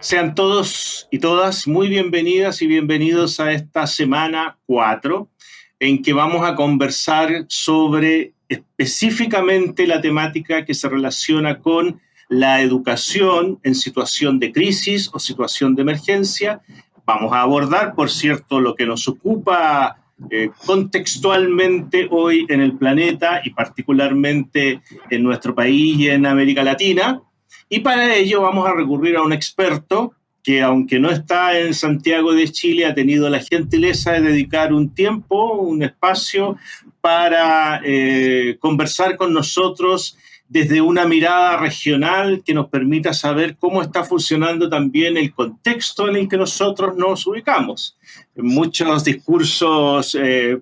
Sean todos y todas muy bienvenidas y bienvenidos a esta semana 4 en que vamos a conversar sobre específicamente la temática que se relaciona con la educación en situación de crisis o situación de emergencia. Vamos a abordar, por cierto, lo que nos ocupa eh, contextualmente hoy en el planeta y particularmente en nuestro país y en América Latina, y para ello vamos a recurrir a un experto que aunque no está en Santiago de Chile, ha tenido la gentileza de dedicar un tiempo, un espacio para eh, conversar con nosotros desde una mirada regional que nos permita saber cómo está funcionando también el contexto en el que nosotros nos ubicamos. Muchos discursos eh,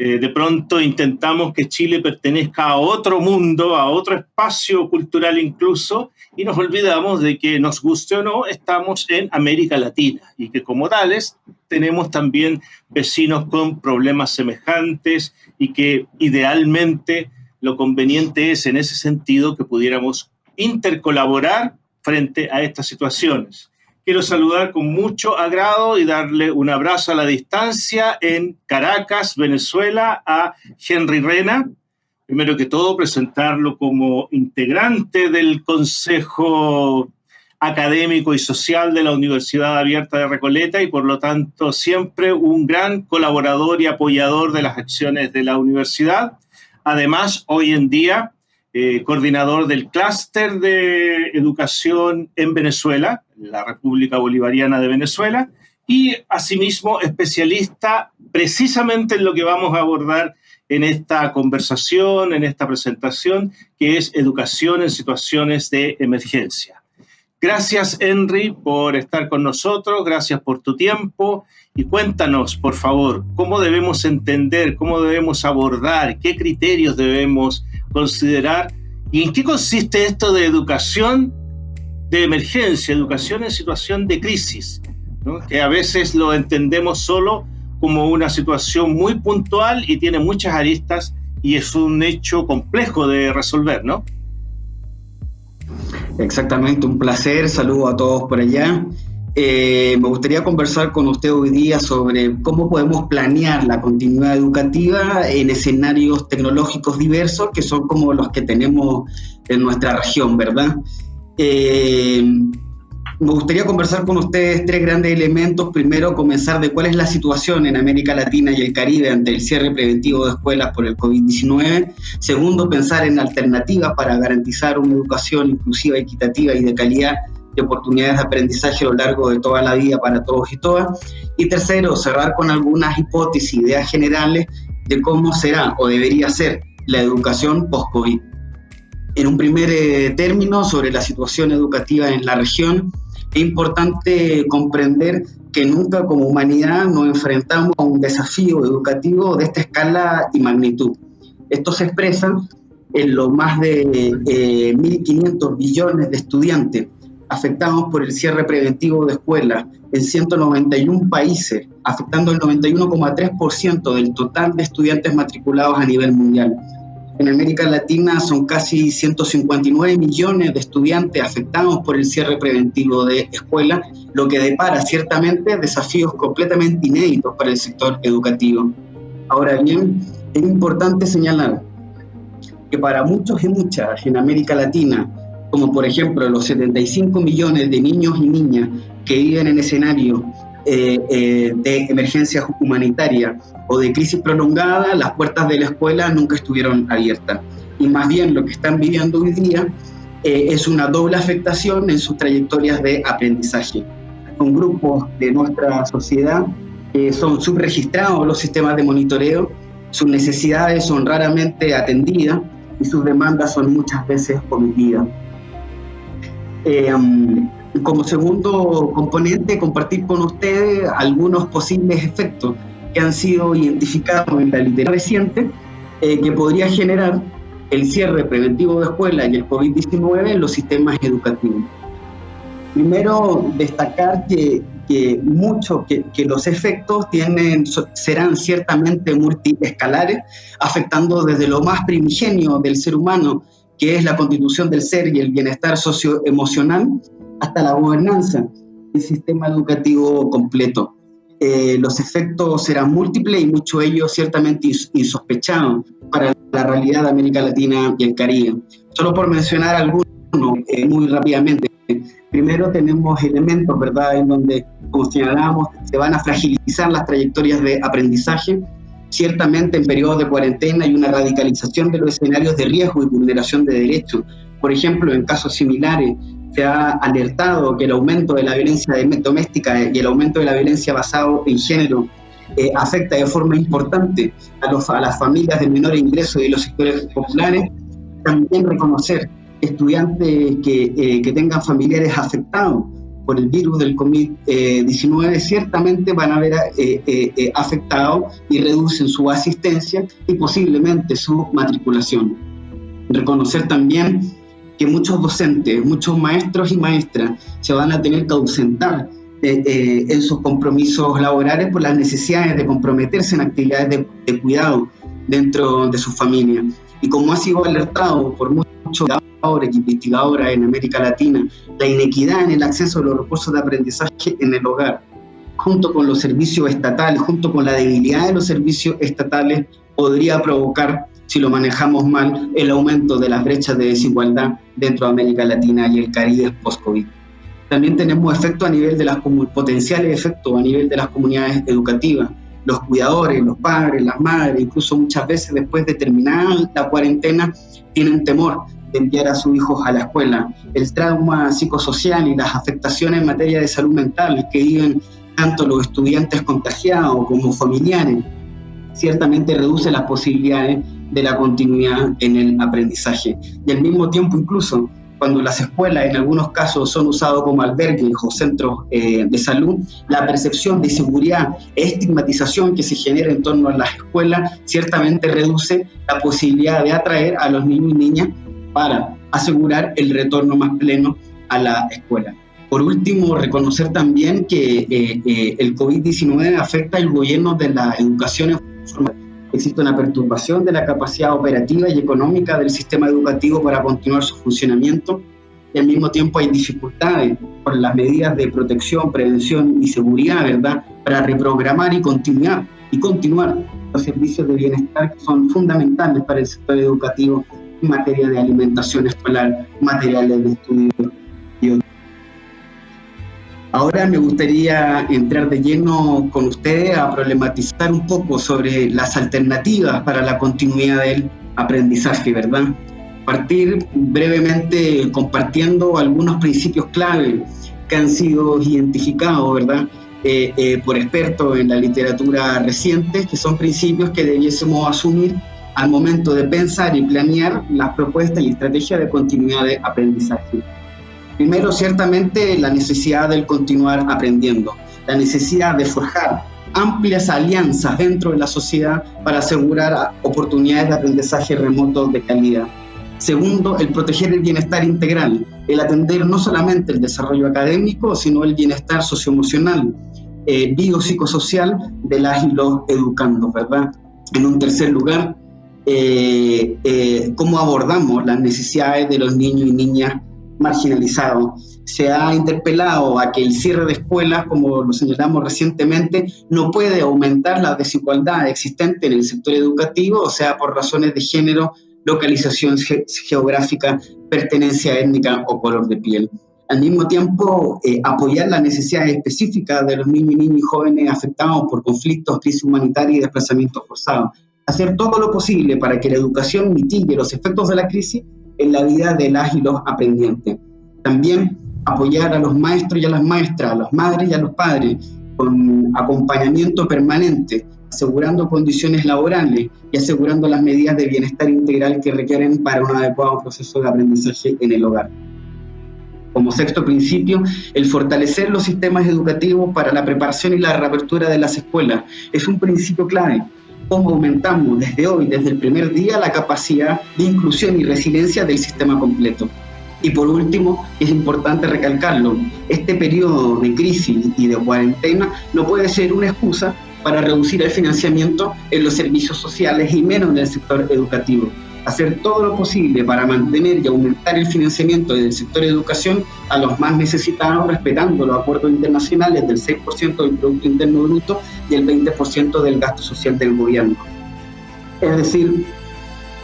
eh, de pronto intentamos que Chile pertenezca a otro mundo, a otro espacio cultural incluso, y nos olvidamos de que nos guste o no, estamos en América Latina y que como tales tenemos también vecinos con problemas semejantes y que idealmente lo conveniente es en ese sentido que pudiéramos intercolaborar frente a estas situaciones. Quiero saludar con mucho agrado y darle un abrazo a la distancia en Caracas, Venezuela, a Henry Rena. Primero que todo, presentarlo como integrante del Consejo Académico y Social de la Universidad Abierta de Recoleta y por lo tanto siempre un gran colaborador y apoyador de las acciones de la universidad. Además, hoy en día, eh, coordinador del clúster de educación en Venezuela, la República Bolivariana de Venezuela, y asimismo especialista precisamente en lo que vamos a abordar en esta conversación, en esta presentación, que es educación en situaciones de emergencia. Gracias, Henry, por estar con nosotros, gracias por tu tiempo y cuéntanos, por favor, cómo debemos entender, cómo debemos abordar, qué criterios debemos considerar y en qué consiste esto de educación de emergencia, educación en situación de crisis, que a veces lo entendemos solo como una situación muy puntual y tiene muchas aristas y es un hecho complejo de resolver, ¿no? Exactamente, un placer, saludo a todos por allá. Eh, me gustaría conversar con usted hoy día sobre cómo podemos planear la continuidad educativa en escenarios tecnológicos diversos que son como los que tenemos en nuestra región, ¿verdad? Eh, me gustaría conversar con ustedes tres grandes elementos. Primero, comenzar de cuál es la situación en América Latina y el Caribe ante el cierre preventivo de escuelas por el COVID-19. Segundo, pensar en alternativas para garantizar una educación inclusiva, equitativa y de calidad y oportunidades de aprendizaje a lo largo de toda la vida para todos y todas. Y tercero, cerrar con algunas hipótesis, ideas generales de cómo será o debería ser la educación post-COVID. En un primer eh, término, sobre la situación educativa en la región, es importante comprender que nunca como humanidad nos enfrentamos a un desafío educativo de esta escala y magnitud. Esto se expresa en los más de 1.500 eh, billones de estudiantes afectados por el cierre preventivo de escuelas en 191 países, afectando el 91,3% del total de estudiantes matriculados a nivel mundial. En América Latina son casi 159 millones de estudiantes afectados por el cierre preventivo de escuelas, lo que depara ciertamente desafíos completamente inéditos para el sector educativo. Ahora bien, es importante señalar que para muchos y muchas en América Latina, como por ejemplo los 75 millones de niños y niñas que viven en escenarios eh, eh, de emergencia humanitaria o de crisis prolongada, las puertas de la escuela nunca estuvieron abiertas. Y más bien lo que están viviendo hoy día eh, es una doble afectación en sus trayectorias de aprendizaje. Son grupos de nuestra sociedad que son subregistrados los sistemas de monitoreo, sus necesidades son raramente atendidas y sus demandas son muchas veces omitidas. Como segundo componente, compartir con ustedes algunos posibles efectos que han sido identificados en la literatura reciente eh, que podría generar el cierre preventivo de escuelas y el COVID-19 en los sistemas educativos. Primero, destacar que, que, mucho, que, que, los efectos tienen, serán ciertamente multiescalares, afectando desde lo más primigenio del ser humano, que es la constitución del ser y el bienestar socioemocional, hasta la gobernanza del sistema educativo completo. Eh, los efectos serán múltiples y muchos de ellos ciertamente insospechados para la realidad de América Latina y el Caribe. Solo por mencionar algunos eh, muy rápidamente. Primero tenemos elementos, ¿verdad?, en donde, como señalábamos, se van a fragilizar las trayectorias de aprendizaje. Ciertamente en periodos de cuarentena hay una radicalización de los escenarios de riesgo y vulneración de derechos. Por ejemplo, en casos similares se ha alertado que el aumento de la violencia doméstica y el aumento de la violencia basado en género eh, afecta de forma importante a, los, a las familias de menor ingreso y los sectores populares. También reconocer estudiantes que, eh, que tengan familiares afectados por el virus del COVID-19 ciertamente van a ver eh, eh, afectados y reducen su asistencia y posiblemente su matriculación. Reconocer también que muchos docentes, muchos maestros y maestras se van a tener que ausentar en sus compromisos laborales por las necesidades de comprometerse en actividades de, de cuidado dentro de su familia. Y como ha sido alertado por muchos investigadora en América Latina, la inequidad en el acceso a los recursos de aprendizaje en el hogar, junto con los servicios estatales, junto con la debilidad de los servicios estatales, podría provocar, si lo manejamos mal, el aumento de las brechas de desigualdad dentro de América Latina y el Caribe post-COVID. También tenemos efectos a nivel de las potenciales efectos a nivel de las comunidades educativas. Los cuidadores, los padres, las madres, incluso muchas veces después de terminar la cuarentena, tienen temor de enviar a sus hijos a la escuela, el trauma psicosocial y las afectaciones en materia de salud mental que viven tanto los estudiantes contagiados como familiares, ciertamente reduce las posibilidades de la continuidad en el aprendizaje. Y al mismo tiempo incluso cuando las escuelas en algunos casos son usados como albergues o centros eh, de salud, la percepción de inseguridad e estigmatización que se genera en torno a las escuelas ciertamente reduce la posibilidad de atraer a los niños y niñas para asegurar el retorno más pleno a la escuela. Por último, reconocer también que eh, eh, el COVID-19 afecta el gobierno de la educación Existe una perturbación de la capacidad operativa y económica del sistema educativo para continuar su funcionamiento y al mismo tiempo hay dificultades por las medidas de protección, prevención y seguridad, ¿verdad?, para reprogramar y continuar y continuar los servicios de bienestar que son fundamentales para el sector educativo materia de alimentación escolar, materiales de estudio Ahora me gustaría entrar de lleno con ustedes a problematizar un poco sobre las alternativas para la continuidad del aprendizaje, ¿verdad? Partir brevemente compartiendo algunos principios clave que han sido identificados, ¿verdad? Eh, eh, por expertos en la literatura reciente, que son principios que debiésemos asumir al momento de pensar y planear las propuestas y estrategias de continuidad de aprendizaje. Primero, ciertamente, la necesidad del continuar aprendiendo, la necesidad de forjar amplias alianzas dentro de la sociedad para asegurar oportunidades de aprendizaje remoto de calidad. Segundo, el proteger el bienestar integral, el atender no solamente el desarrollo académico, sino el bienestar socioemocional, eh, biopsicosocial de las y los educandos, ¿verdad? En un tercer lugar, eh, eh, cómo abordamos las necesidades de los niños y niñas marginalizados. Se ha interpelado a que el cierre de escuelas, como lo señalamos recientemente, no puede aumentar la desigualdad existente en el sector educativo, o sea, por razones de género, localización geográfica, pertenencia étnica o color de piel. Al mismo tiempo, eh, apoyar las necesidades específicas de los niños y niñas y jóvenes afectados por conflictos, crisis humanitaria y desplazamientos forzados hacer todo lo posible para que la educación mitigue los efectos de la crisis en la vida de las y los aprendientes. También apoyar a los maestros y a las maestras, a las madres y a los padres con acompañamiento permanente, asegurando condiciones laborales y asegurando las medidas de bienestar integral que requieren para un adecuado proceso de aprendizaje en el hogar. Como sexto principio, el fortalecer los sistemas educativos para la preparación y la reapertura de las escuelas es un principio clave cómo aumentamos desde hoy, desde el primer día, la capacidad de inclusión y resiliencia del sistema completo. Y por último, es importante recalcarlo, este periodo de crisis y de cuarentena no puede ser una excusa para reducir el financiamiento en los servicios sociales y menos en el sector educativo. Hacer todo lo posible para mantener y aumentar el financiamiento del sector de educación a los más necesitados, respetando los acuerdos internacionales del 6% del Producto Interno Bruto y el 20% del gasto social del gobierno. Es decir,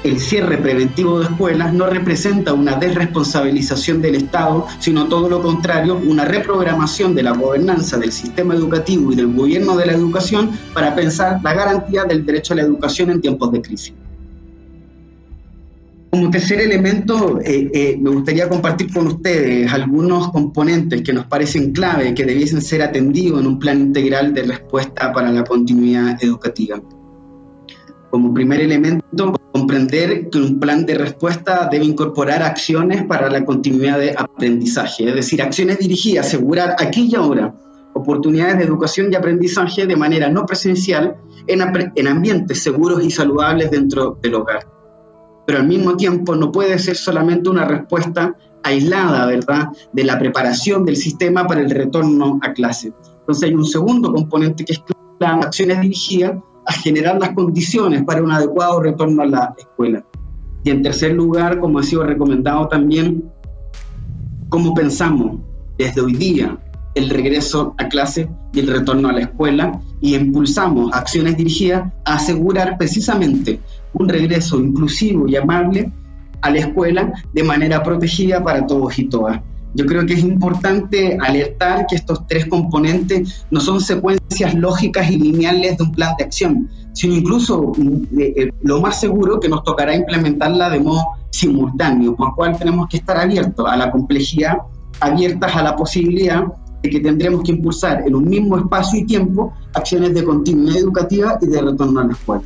el cierre preventivo de escuelas no representa una desresponsabilización del Estado, sino todo lo contrario, una reprogramación de la gobernanza del sistema educativo y del gobierno de la educación para pensar la garantía del derecho a la educación en tiempos de crisis. Como tercer elemento, eh, eh, me gustaría compartir con ustedes algunos componentes que nos parecen clave, que debiesen ser atendidos en un plan integral de respuesta para la continuidad educativa. Como primer elemento, comprender que un plan de respuesta debe incorporar acciones para la continuidad de aprendizaje, es decir, acciones dirigidas a asegurar aquí y ahora oportunidades de educación y aprendizaje de manera no presencial en, en ambientes seguros y saludables dentro del hogar pero al mismo tiempo no puede ser solamente una respuesta aislada, ¿verdad?, de la preparación del sistema para el retorno a clase. Entonces hay un segundo componente que es plan acciones dirigidas a generar las condiciones para un adecuado retorno a la escuela. Y en tercer lugar, como ha sido recomendado también, cómo pensamos desde hoy día el regreso a clase y el retorno a la escuela y impulsamos acciones dirigidas a asegurar precisamente un regreso inclusivo y amable a la escuela de manera protegida para todos y todas. Yo creo que es importante alertar que estos tres componentes no son secuencias lógicas y lineales de un plan de acción, sino incluso mm, eh, eh, lo más seguro que nos tocará implementarla de modo simultáneo, por cual tenemos que estar abiertos a la complejidad, abiertas a la posibilidad de que tendremos que impulsar en un mismo espacio y tiempo acciones de continuidad educativa y de retorno a la escuela.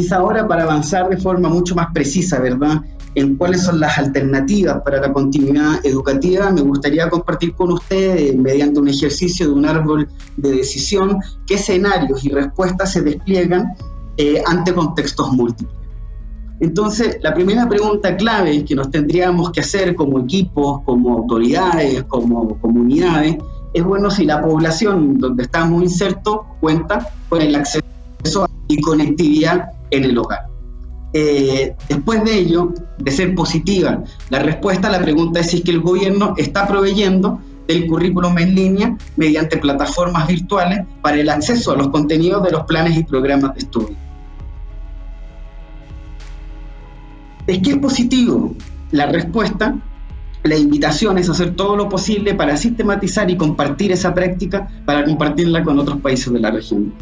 Quizá ahora para avanzar de forma mucho más precisa, ¿verdad? En cuáles son las alternativas para la continuidad educativa, me gustaría compartir con ustedes, mediante un ejercicio de un árbol de decisión, qué escenarios y respuestas se despliegan eh, ante contextos múltiples. Entonces, la primera pregunta clave que nos tendríamos que hacer como equipos, como autoridades, como comunidades, es bueno si la población donde estamos insertos cuenta con el acceso y conectividad en el hogar. Eh, después de ello, de ser positiva, la respuesta a la pregunta es si es que el gobierno está proveyendo del currículum en línea mediante plataformas virtuales para el acceso a los contenidos de los planes y programas de estudio. Es que es positivo la respuesta, la invitación es hacer todo lo posible para sistematizar y compartir esa práctica, para compartirla con otros países de la región.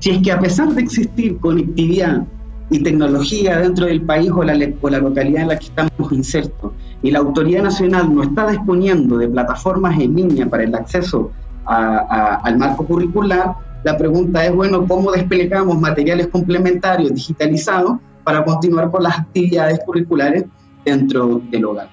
Si es que a pesar de existir conectividad y tecnología dentro del país o la, localidad en la que estamos insertos y la autoridad nacional no está disponiendo de plataformas en línea para el acceso al marco curricular, la pregunta es, bueno, ¿cómo desplegamos materiales complementarios digitalizados para continuar con las actividades curriculares dentro del hogar?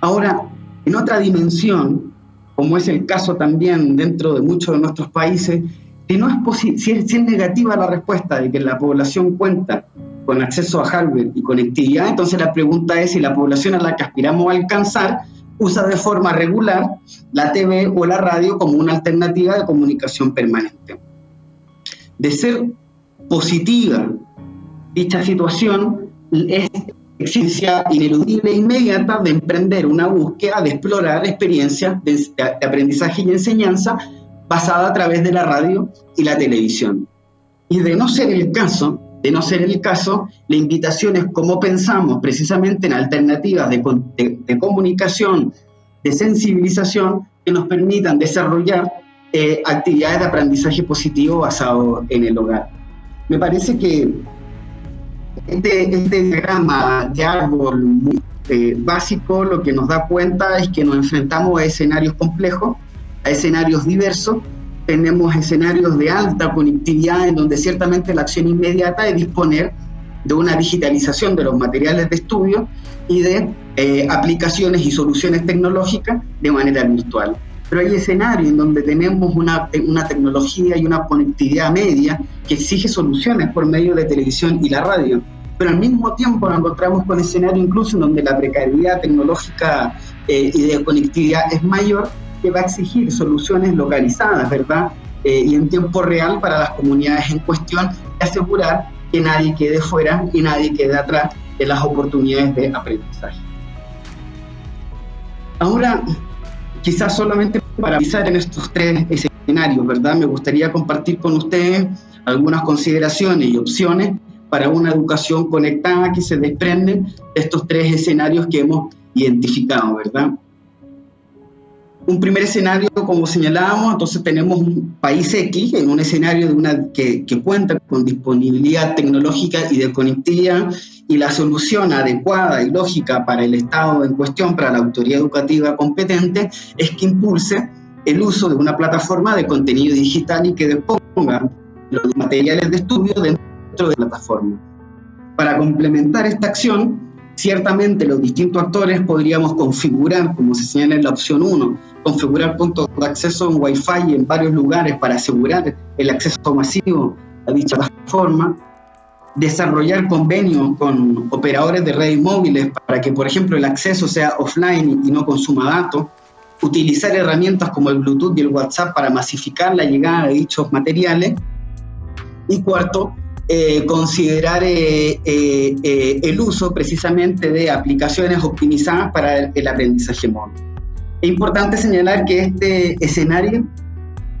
Ahora, en otra dimensión, como es el caso también dentro de muchos de nuestros países, si, no es si, es, negativa la respuesta de que la población cuenta con acceso a hardware y conectividad, entonces la pregunta es si la población a la que aspiramos a alcanzar usa de forma regular la TV o la radio como una alternativa de comunicación permanente. De ser positiva dicha situación, es exigencia ineludible e inmediata de emprender una búsqueda, de explorar experiencias de aprendizaje y enseñanza basada a través de la radio y la televisión. Y de no ser el caso, de no ser el caso, la invitación es cómo pensamos precisamente en alternativas de, de, comunicación, de sensibilización que nos permitan desarrollar eh, actividades de aprendizaje positivo basado en el hogar. Me parece que este, este diagrama de árbol eh, básico lo que nos da cuenta es que nos enfrentamos a escenarios complejos a escenarios diversos. Tenemos escenarios de alta conectividad en donde ciertamente la acción inmediata es disponer de una digitalización de los materiales de estudio y de eh, aplicaciones y soluciones tecnológicas de manera virtual. Pero hay escenarios en donde tenemos una, una tecnología y una conectividad media que exige soluciones por medio de televisión y la radio. Pero al mismo tiempo nos encontramos con escenarios incluso en donde la precariedad tecnológica eh, y de conectividad es mayor que va a exigir soluciones localizadas, ¿verdad? Eh, y en tiempo real para las comunidades en cuestión y asegurar que nadie quede fuera y nadie quede atrás en las oportunidades de aprendizaje. Ahora, quizás solamente para avisar en estos tres escenarios, ¿verdad? Me gustaría compartir con ustedes algunas consideraciones y opciones para una educación conectada que se desprenden de estos tres escenarios que hemos identificado, ¿verdad? Un primer escenario, como señalábamos, entonces tenemos un país X en un escenario de una, que, cuenta con disponibilidad tecnológica y de conectividad y la solución adecuada y lógica para el Estado en cuestión, para la autoridad educativa competente, es que impulse el uso de una plataforma de contenido digital y que disponga los materiales de estudio dentro de la plataforma. Para complementar esta acción, ciertamente los distintos actores podríamos configurar, como se señala en la opción 1, configurar puntos de acceso en Wi-Fi en varios lugares para asegurar el acceso masivo a dicha plataforma, desarrollar convenios con operadores de redes móviles para que, por ejemplo, el acceso sea offline y no consuma datos, utilizar herramientas como el Bluetooth y el WhatsApp para masificar la llegada de dichos materiales, y cuarto, eh, considerar eh, eh, el uso precisamente de aplicaciones optimizadas para el, el aprendizaje móvil. Es importante señalar que este escenario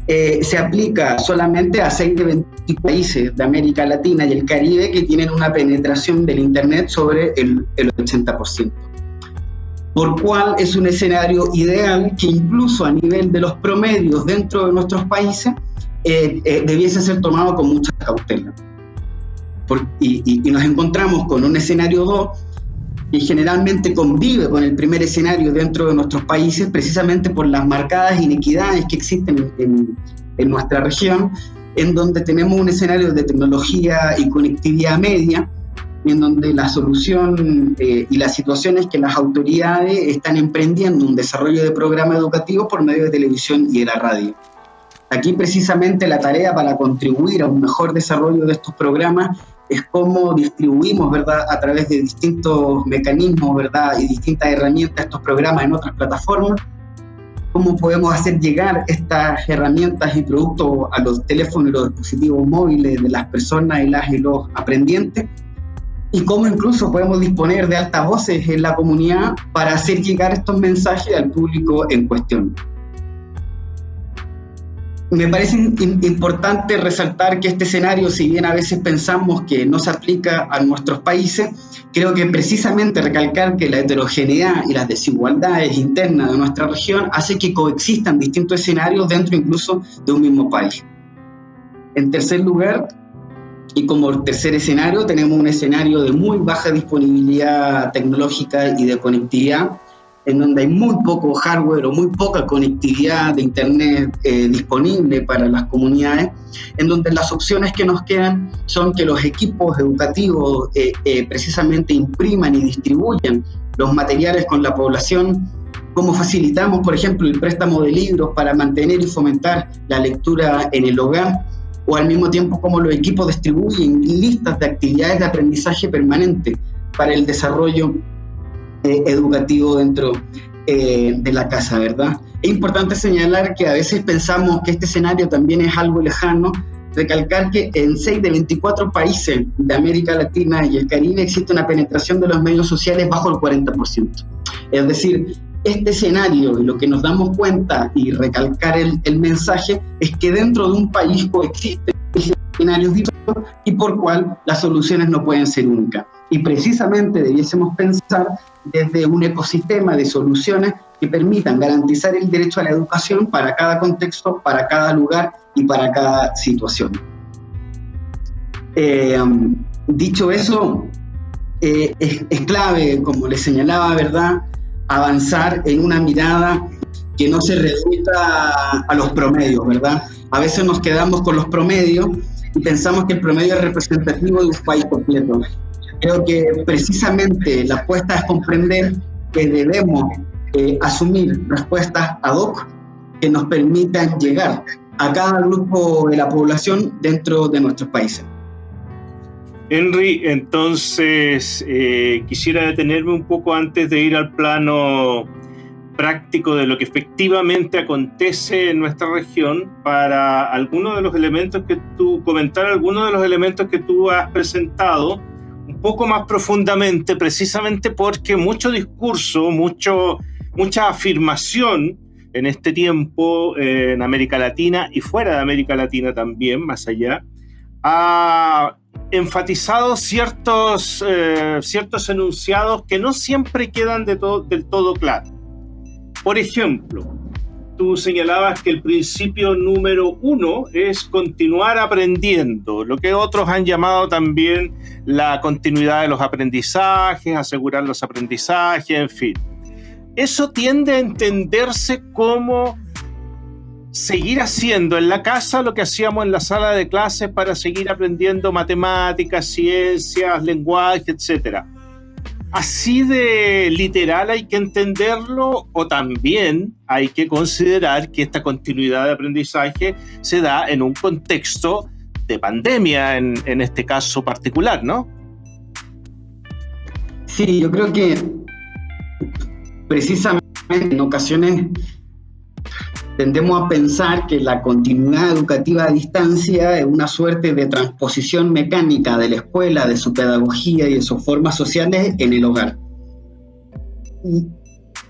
se aplica solamente a 6 de 20 países de América Latina y el Caribe que tienen una penetración del Internet sobre el, el 80%. Por cual es un escenario ideal que incluso a nivel de los promedios dentro de nuestros países eh, eh, debiese ser tomado con mucha cautela. y, nos encontramos con un escenario 2 que generalmente convive con el primer escenario dentro de nuestros países precisamente por las marcadas inequidades que existen en, en nuestra región, en donde tenemos un escenario de tecnología y conectividad media, en donde la solución eh, y la situación es que las autoridades están emprendiendo un desarrollo de programas educativos por medio de televisión y de la radio. Aquí precisamente la tarea para contribuir a un mejor desarrollo de estos programas es cómo distribuimos, ¿verdad?, a través de distintos mecanismos, ¿verdad?, y distintas herramientas estos programas en otras plataformas, cómo podemos hacer llegar estas herramientas y productos a los teléfonos y los dispositivos móviles de las personas y las y los aprendientes, y cómo incluso podemos disponer de altavoces en la comunidad para hacer llegar estos mensajes al público en cuestión me parece importante resaltar que este escenario, si bien a veces pensamos que no se aplica a nuestros países, creo que precisamente recalcar que la heterogeneidad y las desigualdades internas de nuestra región hace que coexistan distintos escenarios dentro incluso de un mismo país. En tercer lugar, y como tercer escenario, tenemos un escenario de muy baja disponibilidad tecnológica y de conectividad, en donde hay muy poco hardware o muy poca conectividad de Internet eh, disponible para las comunidades, en donde las opciones que nos quedan son que los equipos educativos eh, eh, precisamente impriman y distribuyan los materiales con la población, cómo facilitamos, por ejemplo, el préstamo de libros para mantener y fomentar la lectura en el hogar, o al mismo tiempo cómo los equipos distribuyen listas de actividades de aprendizaje permanente para el desarrollo eh, educativo dentro eh, de la casa, ¿verdad? Es importante señalar que a veces pensamos que este escenario también es algo lejano, recalcar que en 6 de 24 países de América Latina y el Caribe existe una penetración de los medios sociales bajo el 40%. Es decir, este escenario y lo que nos damos cuenta y recalcar el, mensaje es que dentro de un país coexisten escenarios distintos y por cual las soluciones no pueden ser únicas. Y precisamente debiésemos pensar desde un ecosistema de soluciones que permitan garantizar el derecho a la educación para cada contexto, para cada lugar y para cada situación. Eh, dicho eso, eh, es, es, clave, como les señalaba, ¿verdad?, avanzar en una mirada que no se reduzca a los promedios, ¿verdad? A veces nos quedamos con los promedios y pensamos que el promedio es representativo de un país completo. Creo que precisamente la apuesta es comprender que debemos eh, asumir respuestas ad hoc que nos permitan llegar a cada grupo de la población dentro de nuestros países. Henry, entonces eh, quisiera detenerme un poco antes de ir al plano práctico de lo que efectivamente acontece en nuestra región para algunos de los elementos que tú, comentar algunos de los elementos que tú has presentado poco más profundamente, precisamente porque mucho discurso, mucho, mucha afirmación en este tiempo eh, en América Latina y fuera de América Latina también, más allá, ha enfatizado ciertos, eh, ciertos enunciados que no siempre quedan de del todo claros. Por ejemplo, tú señalabas que el principio número uno es continuar aprendiendo, lo que otros han llamado también la continuidad de los aprendizajes, asegurar los aprendizajes, en fin. Eso tiende a entenderse como seguir haciendo en la casa lo que hacíamos en la sala de clases para seguir aprendiendo matemáticas, ciencias, lenguaje, etc. Así de literal hay que entenderlo o también hay que considerar que esta continuidad de aprendizaje se da en un contexto de pandemia en, este caso particular, ¿no? Sí, yo creo que precisamente en ocasiones tendemos a pensar que la continuidad educativa a distancia es una suerte de transposición mecánica de la escuela, de su pedagogía y de sus formas sociales en el hogar.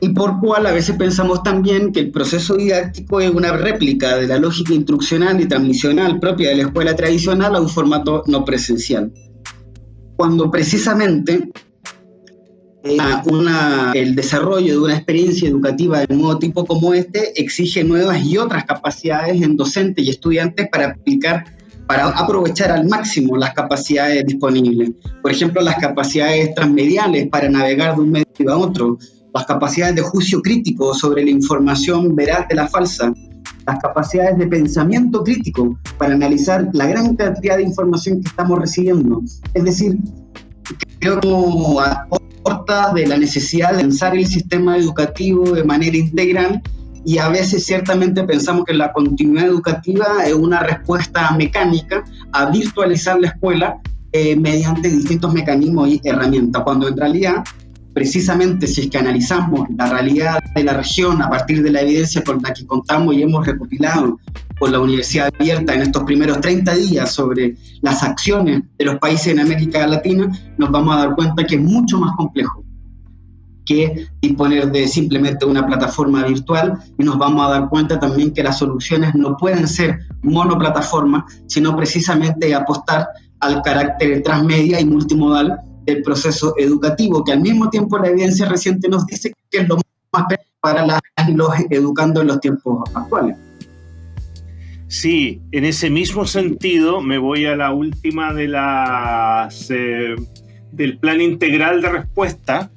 Y, por cual a veces pensamos también que el proceso didáctico es una réplica de la lógica instruccional y transmisional propia de la escuela tradicional a un formato no presencial. Cuando precisamente el desarrollo de una experiencia educativa de nuevo tipo como este exige nuevas y otras capacidades en docentes y estudiantes para aplicar, para aprovechar al máximo las capacidades disponibles. Por ejemplo, las capacidades transmediales para navegar de un medio a otro, las capacidades de juicio crítico sobre la información veraz de la falsa, las capacidades de pensamiento crítico para analizar la gran cantidad de información que estamos recibiendo. Es decir, creo que de la necesidad de pensar el sistema educativo de manera integral y a veces ciertamente pensamos que la continuidad educativa es una respuesta mecánica a virtualizar la escuela eh, mediante distintos mecanismos y herramientas, cuando en realidad, precisamente si es que analizamos la realidad de la región a partir de la evidencia con la que contamos y hemos recopilado con la Universidad Abierta en estos primeros 30 días sobre las acciones de los países en América Latina, nos vamos a dar cuenta que es mucho más complejo que disponer de simplemente una plataforma virtual y nos vamos a dar cuenta también que las soluciones no pueden ser monoplataforma, sino precisamente apostar al carácter transmedia y multimodal del proceso educativo, que al mismo tiempo la evidencia reciente nos dice que es lo más para los educando en los tiempos actuales. Sí, en ese mismo sentido me voy a la última de las eh, del plan integral de respuesta,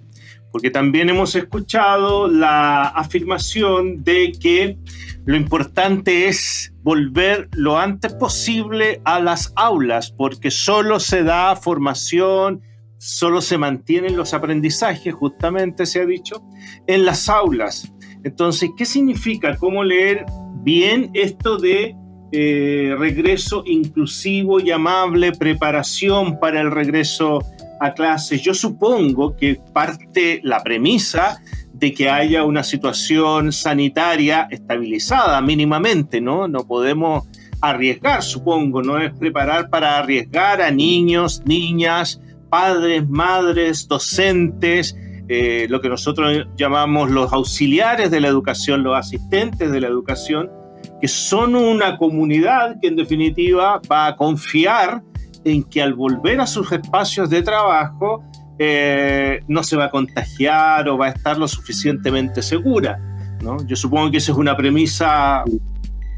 porque también hemos escuchado la afirmación de que lo importante es volver lo antes posible a las aulas, porque solo se da formación, solo se mantienen los aprendizajes, justamente se ha dicho, en las aulas. Entonces, ¿qué significa? ¿Cómo leer bien esto de eh, regreso inclusivo y amable, preparación para el regreso a clases. Yo supongo que parte la premisa de que haya una situación sanitaria estabilizada mínimamente, ¿no? No podemos arriesgar, supongo, no es preparar para arriesgar a niños, niñas, padres, madres, docentes, eh, lo que nosotros llamamos los auxiliares de la educación, los asistentes de la educación, que son una comunidad que en definitiva va a confiar en que al volver a sus espacios de trabajo eh, no se va a contagiar o va a estar lo suficientemente segura. ¿no? Yo supongo que esa es una premisa,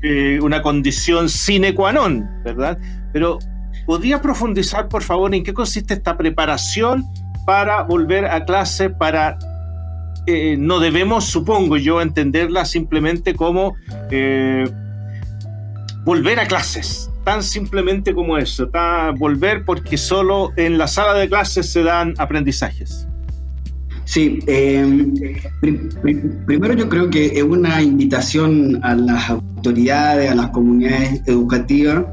eh, una condición sine qua non, ¿verdad? Pero ¿podría profundizar, por favor, en qué consiste esta preparación para volver a clase, para eh, no debemos, supongo yo, entenderla simplemente como eh, volver a clases, tan simplemente como eso, volver porque solo en la sala de clases se dan aprendizajes. Sí, em, primero yo creo que es una invitación a las autoridades, a las comunidades educativas,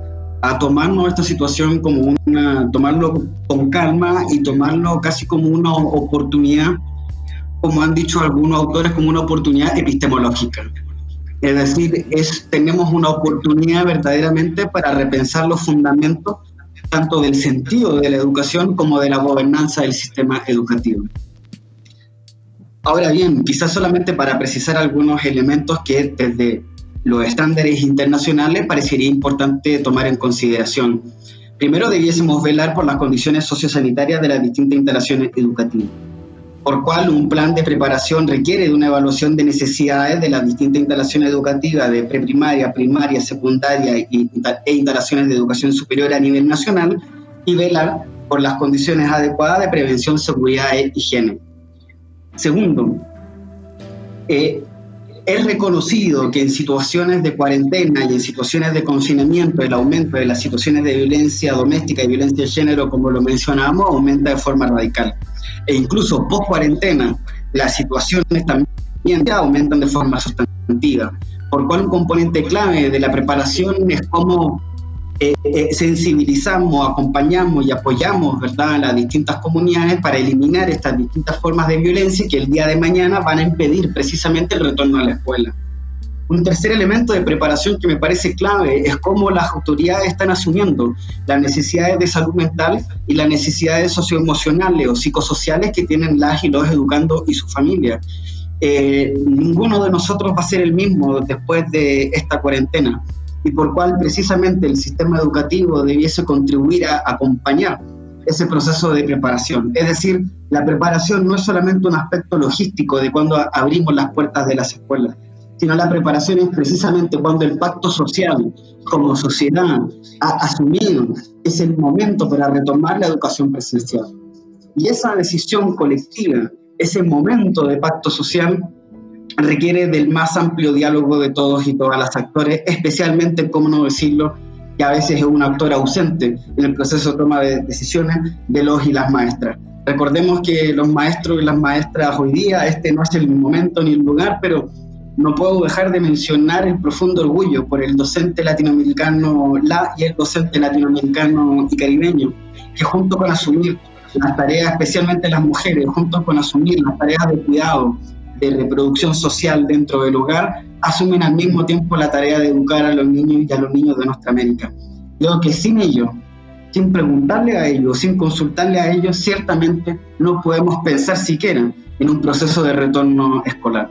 a tomarnos esta situación como una, tomarlo con calma y tomarlo casi como una oportunidad como han dicho algunos autores, como una oportunidad epistemológica. Es decir, es, tenemos una oportunidad verdaderamente para repensar los fundamentos tanto del sentido de la educación como de la gobernanza del sistema educativo. Ahora bien, quizás solamente para precisar algunos elementos que desde los estándares internacionales parecería importante tomar en consideración. Primero, debiésemos velar por las condiciones sociosanitarias de las distintas instalaciones educativas, por cual un plan de preparación requiere de una evaluación de necesidades de las distintas instalaciones educativas de preprimaria, primaria, secundaria e instalaciones de educación superior a nivel nacional y velar por las condiciones adecuadas de prevención, seguridad e higiene. Segundo, eh, es reconocido que en situaciones de cuarentena y en situaciones de confinamiento el aumento de las situaciones de violencia doméstica y violencia de género, como lo mencionamos, aumenta de forma radical. E incluso post cuarentena, las situaciones también aumentan de forma sustantiva, por cual un componente clave de la preparación es cómo eh, eh, sensibilizamos, acompañamos y apoyamos ¿verdad? a las distintas comunidades para eliminar estas distintas formas de violencia que el día de mañana van a impedir precisamente el retorno a la escuela. Un tercer elemento de preparación que me parece clave es cómo las autoridades están asumiendo las necesidades de salud mental y las necesidades socioemocionales o psicosociales que tienen las y los educando y su familia. Eh, ninguno de nosotros va a ser el mismo después de esta cuarentena y por cual precisamente el sistema educativo debiese contribuir a acompañar ese proceso de preparación. Es decir, la preparación no es solamente un aspecto logístico de cuando abrimos las puertas de las escuelas, sino la preparación es precisamente cuando el pacto social como sociedad ha asumido es el momento para retomar la educación presencial. Y esa decisión colectiva, ese momento de pacto social, requiere del más amplio diálogo de todos y todas las actores, especialmente, como no decirlo, que a veces es un actor ausente en el proceso de toma de decisiones de los y las maestras. Recordemos que los maestros y las maestras hoy día, este no es el momento ni el lugar, pero no puedo dejar de mencionar el profundo orgullo por el docente latinoamericano La y el docente latinoamericano y caribeño, que junto con asumir las tareas, especialmente las mujeres, junto con asumir las tareas de cuidado, de reproducción social dentro del hogar asumen al mismo tiempo la tarea de educar a los niños y a los niños de nuestra América. Creo que sin ellos, sin preguntarle a ellos, sin consultarle a ellos, ciertamente no podemos pensar siquiera en un proceso de retorno escolar.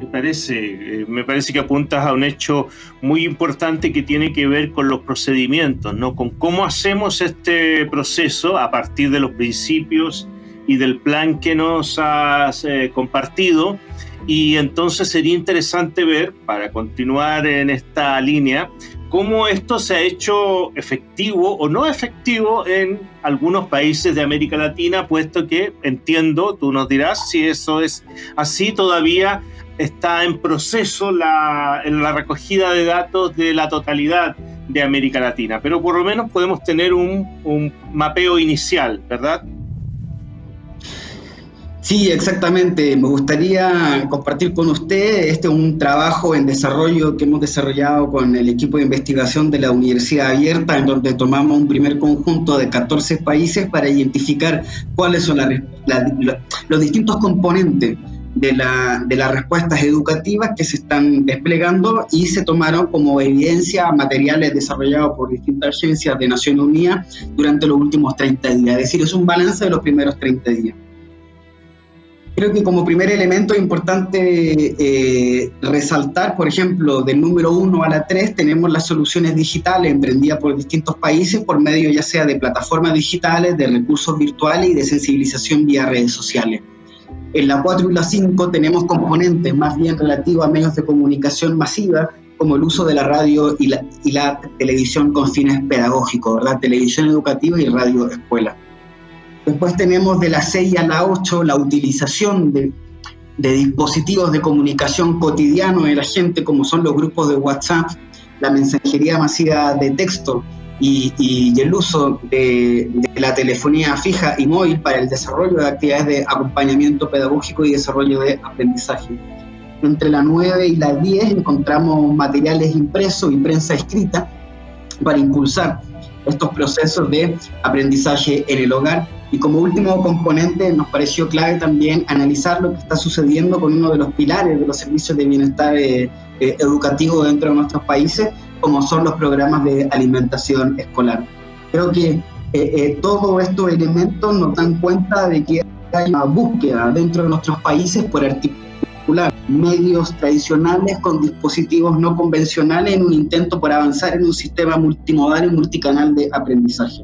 Me parece, eh, me parece que apuntas a un hecho muy importante que tiene que ver con los procedimientos, ¿no? Con cómo hacemos este proceso a partir de los principios y del plan que nos has eh, compartido. Y entonces sería interesante ver, para continuar en esta línea, cómo esto se ha hecho efectivo o no efectivo en algunos países de América Latina, puesto que entiendo, tú nos dirás si eso es así, todavía está en proceso la, en la recogida de datos de la totalidad de América Latina, pero por lo menos podemos tener un, un mapeo inicial, ¿verdad? Sí, exactamente. Me gustaría compartir con usted este un trabajo en desarrollo que hemos desarrollado con el equipo de investigación de la Universidad Abierta, en donde tomamos un primer conjunto de 14 países para identificar cuáles son los distintos componentes de, de, las respuestas educativas que se están desplegando y se tomaron como evidencia materiales desarrollados por distintas agencias de Naciones Unidas durante los últimos 30 días. Es decir, es un balance de los primeros 30 días. Creo que como primer elemento es importante eh, resaltar, por ejemplo, del número 1 a la 3 tenemos las soluciones digitales emprendidas por distintos países por medio ya sea de plataformas digitales, de recursos virtuales y de sensibilización vía redes sociales. En la 4 y la 5 tenemos componentes más bien relativos a medios de comunicación masiva, como el uso de la radio y la, televisión con fines pedagógicos, ¿verdad? televisión educativa y radio escuela. Después tenemos de la 6 a la 8 la utilización de, dispositivos de comunicación cotidiano de la gente, como son los grupos de WhatsApp, la mensajería masiva de texto y, el uso de, la telefonía fija y móvil para el desarrollo de actividades de acompañamiento pedagógico y desarrollo de aprendizaje. Entre la 9 y la 10 encontramos materiales impresos y prensa escrita para impulsar estos procesos de aprendizaje en el hogar Y como último componente nos pareció clave también analizar lo que está sucediendo con uno de los pilares de los servicios de bienestar eh, eh, educativo dentro de nuestros países, como son los programas de alimentación escolar. Creo que eh, todos estos elementos nos dan cuenta de que hay una búsqueda dentro de nuestros países por articular medios tradicionales con dispositivos no convencionales en un intento por avanzar en un sistema multimodal y multicanal de aprendizaje.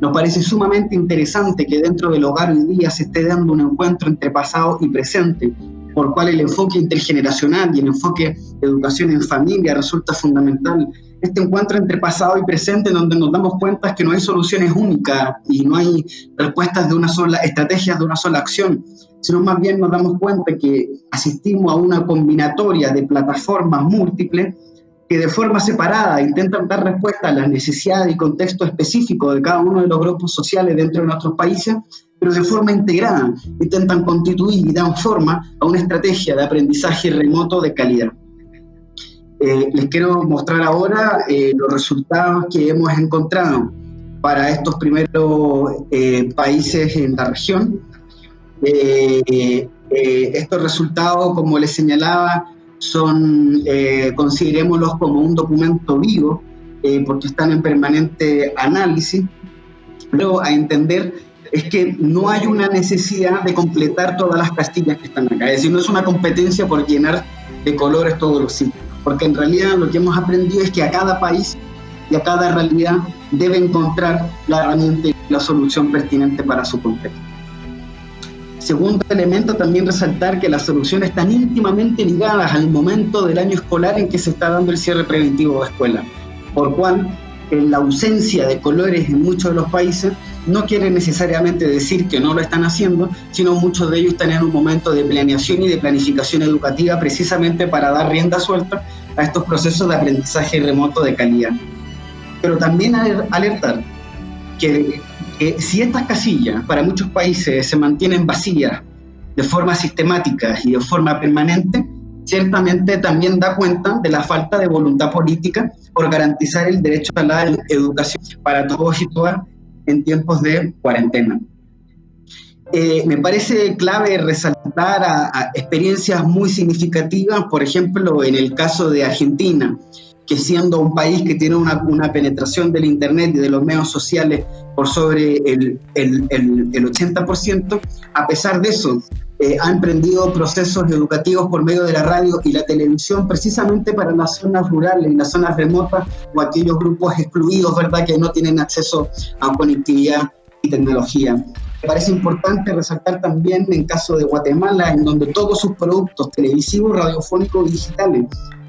Nos parece sumamente interesante que dentro del hogar hoy día se esté dando un encuentro entre pasado y presente, por cual el enfoque intergeneracional y el enfoque de educación en familia resulta fundamental. Este encuentro entre pasado y presente, en donde nos damos cuenta que no hay soluciones únicas y no hay respuestas de una sola, estrategias de una sola acción, sino más bien nos damos cuenta que asistimos a una combinatoria de plataformas múltiples que de forma separada intentan dar respuesta a las necesidades y contexto específico de cada uno de los grupos sociales dentro de nuestros países, pero de forma integrada intentan constituir y dar forma a una estrategia de aprendizaje remoto de calidad. Eh, les quiero mostrar ahora eh, los resultados que hemos encontrado para estos primeros eh, países en la región. estos resultados, como les señalaba, son, eh, considerémoslos como un documento vivo, eh, porque están en permanente análisis, pero a entender es que no hay una necesidad de completar todas las castillas que están acá, es decir, no es una competencia por llenar de colores todos los sitios, porque en realidad lo que hemos aprendido es que a cada país y a cada realidad debe encontrar la herramienta y la solución pertinente para su contexto. Segundo elemento, también resaltar que las soluciones están íntimamente ligadas al momento del año escolar en que se está dando el cierre preventivo de escuela, por cual en la ausencia de colores en muchos de los países no quiere necesariamente decir que no lo están haciendo, sino muchos de ellos están en un momento de planeación y de planificación educativa precisamente para dar rienda suelta a estos procesos de aprendizaje remoto de calidad. Pero también alertar que si estas casillas para muchos países se mantienen vacías de forma sistemática y de forma permanente, ciertamente también da cuenta de la falta de voluntad política por garantizar el derecho a la educación para todos y todas en tiempos de cuarentena. Eh, me parece clave resaltar experiencias muy significativas, por ejemplo, en el caso de Argentina, que siendo un país que tiene una, penetración del Internet y de los medios sociales por sobre el, el, el, el 80%, a pesar de eso, eh, ha emprendido procesos educativos por medio de la radio y la televisión precisamente para las zonas rurales y las zonas remotas o aquellos grupos excluidos, ¿verdad?, que no tienen acceso a conectividad y tecnología. Me parece importante resaltar también en caso de Guatemala, en donde todos sus productos televisivos, radiofónicos y digitales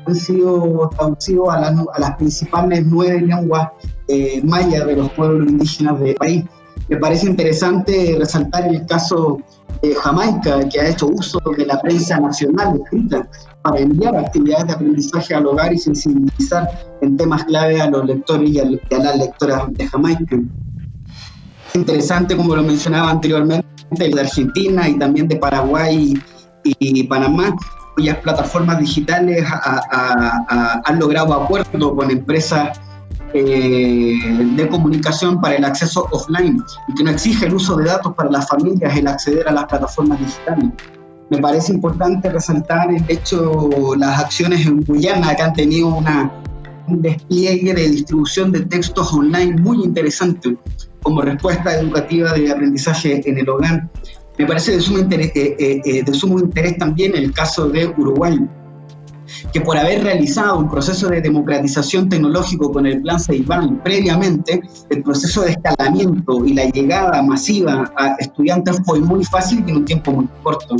han sido traducidos a, las principales nueve lenguas eh, mayas de los pueblos indígenas del país. Me parece interesante resaltar el caso de Jamaica, que ha hecho uso de la prensa nacional escrita para enviar actividades de aprendizaje al hogar y sensibilizar en temas clave a los lectores y a, las lectoras de Jamaica. Interesante, como lo mencionaba anteriormente, de Argentina y también de Paraguay y Panamá, cuyas plataformas digitales han logrado acuerdos con empresas eh, de comunicación para el acceso offline y que no exige el uso de datos para las familias el acceder a las plataformas digitales. Me parece importante resaltar el hecho, las acciones en Guyana que han tenido una, un despliegue de distribución de textos online muy interesante como respuesta educativa de aprendizaje en el hogar. Me parece de sumo interés, eh, eh, eh, de sumo interés también el caso de Uruguay, que por haber realizado un proceso de democratización tecnológico con el plan Ceibán previamente, el proceso de escalamiento y la llegada masiva a estudiantes fue muy fácil y en un tiempo muy corto.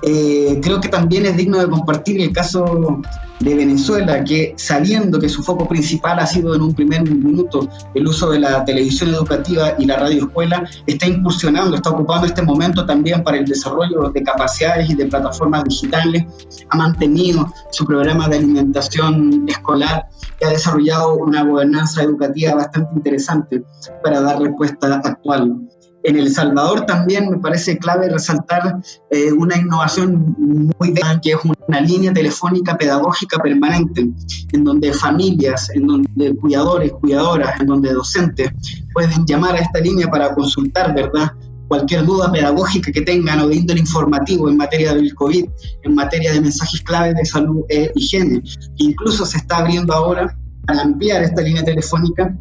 Creo que también es digno de compartir el caso de Venezuela, que sabiendo que su foco principal ha sido en un primer minuto el uso de la televisión educativa y la radio escuela, está incursionando, está ocupando este momento también para el desarrollo de capacidades y de plataformas digitales, ha mantenido su programa de alimentación escolar y ha desarrollado una gobernanza educativa bastante interesante para dar respuesta actual. En El Salvador también me parece clave resaltar eh, una innovación muy grande, que es una línea telefónica pedagógica permanente, en donde familias, en donde cuidadores, cuidadoras, en donde docentes pueden llamar a esta línea para consultar, ¿verdad? Cualquier duda pedagógica que tengan o de índole informativo en materia del COVID, en materia de mensajes clave de salud e higiene. Incluso se está abriendo ahora al ampliar esta línea telefónica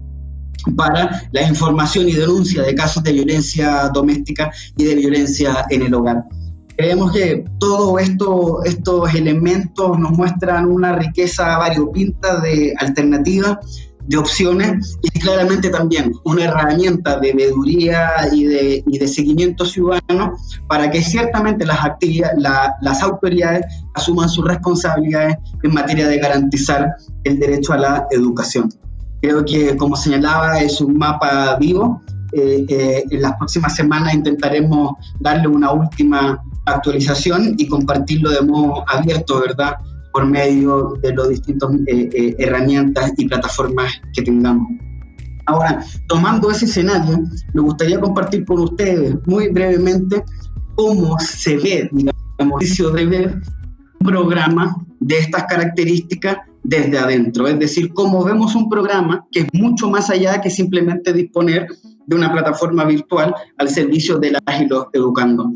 para la información y denuncia de casos de violencia doméstica y de violencia en el hogar. Creemos que todos esto, estos elementos nos muestran una riqueza variopinta de alternativas, de opciones y claramente también una herramienta de veeduría y de, y de seguimiento ciudadano para que ciertamente las, actividades, las autoridades asuman sus responsabilidades en materia de garantizar el derecho a la educación. Creo que, como señalaba, es un mapa vivo. Eh, eh, en las próximas semanas intentaremos darle una última actualización y compartirlo de modo abierto, ¿verdad? Por medio de las distintas eh, herramientas y plataformas que tengamos. Ahora, tomando ese escenario, me gustaría compartir con ustedes muy brevemente cómo se ve, digamos, de ver un programa de estas características desde adentro, es decir, cómo vemos un programa que es mucho más allá que simplemente disponer de una plataforma virtual al servicio de las y los educando.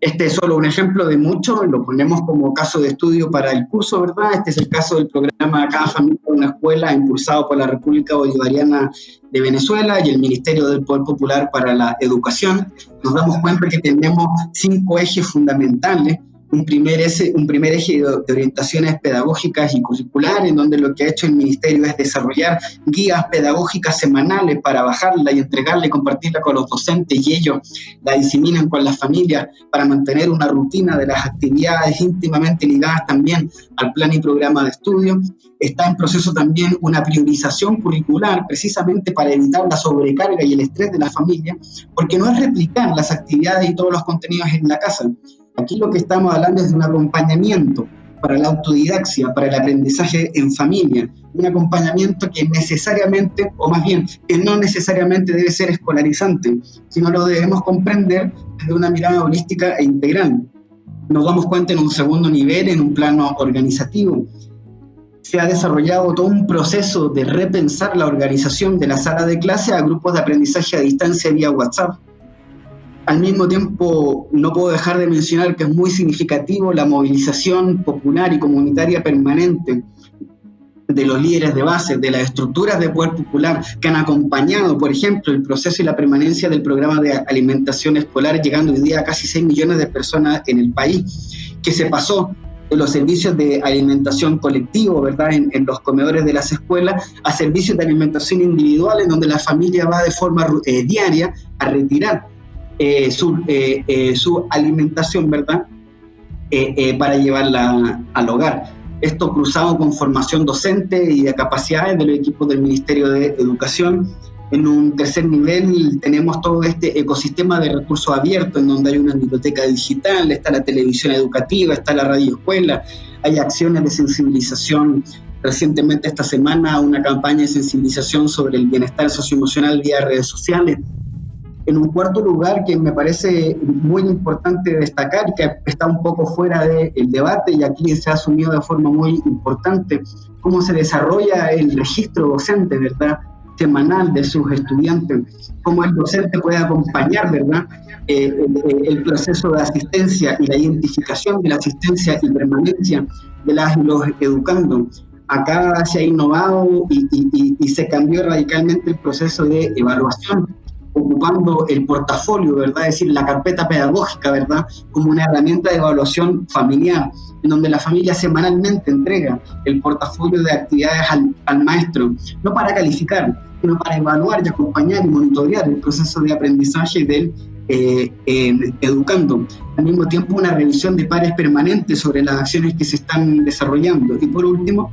Este es solo un ejemplo de muchos, lo ponemos como caso de estudio para el curso, ¿verdad? Este es el caso del programa Cada Familia una Escuela, impulsado por la República Bolivariana de Venezuela y el Ministerio del Poder Popular para la Educación. Nos damos cuenta que tenemos cinco ejes fundamentales un primer, ese, un primer eje de, orientaciones pedagógicas y curriculares, en donde lo que ha hecho el Ministerio es desarrollar guías pedagógicas semanales para bajarla y entregarla y compartirla con los docentes y ellos la diseminan con las familias para mantener una rutina de las actividades íntimamente ligadas también al plan y programa de estudio. Está en proceso también una priorización curricular precisamente para evitar la sobrecarga y el estrés de la familia, porque no es replicar las actividades y todos los contenidos en la casa, Aquí lo que estamos hablando es de un acompañamiento para la autodidaxia, para el aprendizaje en familia, un acompañamiento que necesariamente, o más bien, que no necesariamente debe ser escolarizante, sino lo debemos comprender desde una mirada holística e integral. Nos damos cuenta en un segundo nivel, en un plano organizativo. Se ha desarrollado todo un proceso de repensar la organización de la sala de clase a grupos de aprendizaje a distancia vía WhatsApp al mismo tiempo, no puedo dejar de mencionar que es muy significativo la movilización popular y comunitaria permanente de los líderes de base, de las estructuras de poder popular que han acompañado, por ejemplo, el proceso y la permanencia del programa de alimentación escolar, llegando hoy día a casi 6 millones de personas en el país, que se pasó de los servicios de alimentación colectivo, ¿verdad?, en, los comedores de las escuelas, a servicios de alimentación individual, en donde la familia va de forma eh, diaria a retirar eh, su, eh, eh, su, alimentación, ¿verdad? para llevarla al hogar. Esto cruzado con formación docente y de capacidades de los equipos del Ministerio de Educación. En un tercer nivel tenemos todo este ecosistema de recursos abiertos, en donde hay una biblioteca digital, está la televisión educativa, está la radio escuela, hay acciones de sensibilización recientemente esta semana una campaña de sensibilización sobre el bienestar socioemocional vía redes sociales. En un cuarto lugar, que me parece muy importante destacar, que está un poco fuera del debate y aquí se ha asumido de forma muy importante, cómo se desarrolla el registro docente, ¿verdad? semanal de sus estudiantes, cómo el docente puede acompañar, ¿verdad?, eh, el, proceso de asistencia y la identificación de la asistencia y permanencia de las los educando. Acá se ha innovado y, y se cambió radicalmente el proceso de evaluación ocupando el portafolio, ¿verdad? Es decir, la carpeta pedagógica, ¿verdad? Como una herramienta de evaluación familiar, en donde la familia semanalmente entrega el portafolio de actividades al, maestro, no para calificar, sino para evaluar y acompañar y monitorear el proceso de aprendizaje del eh, educando. Al mismo tiempo, una revisión de pares permanentes sobre las acciones que se están desarrollando. Y por último,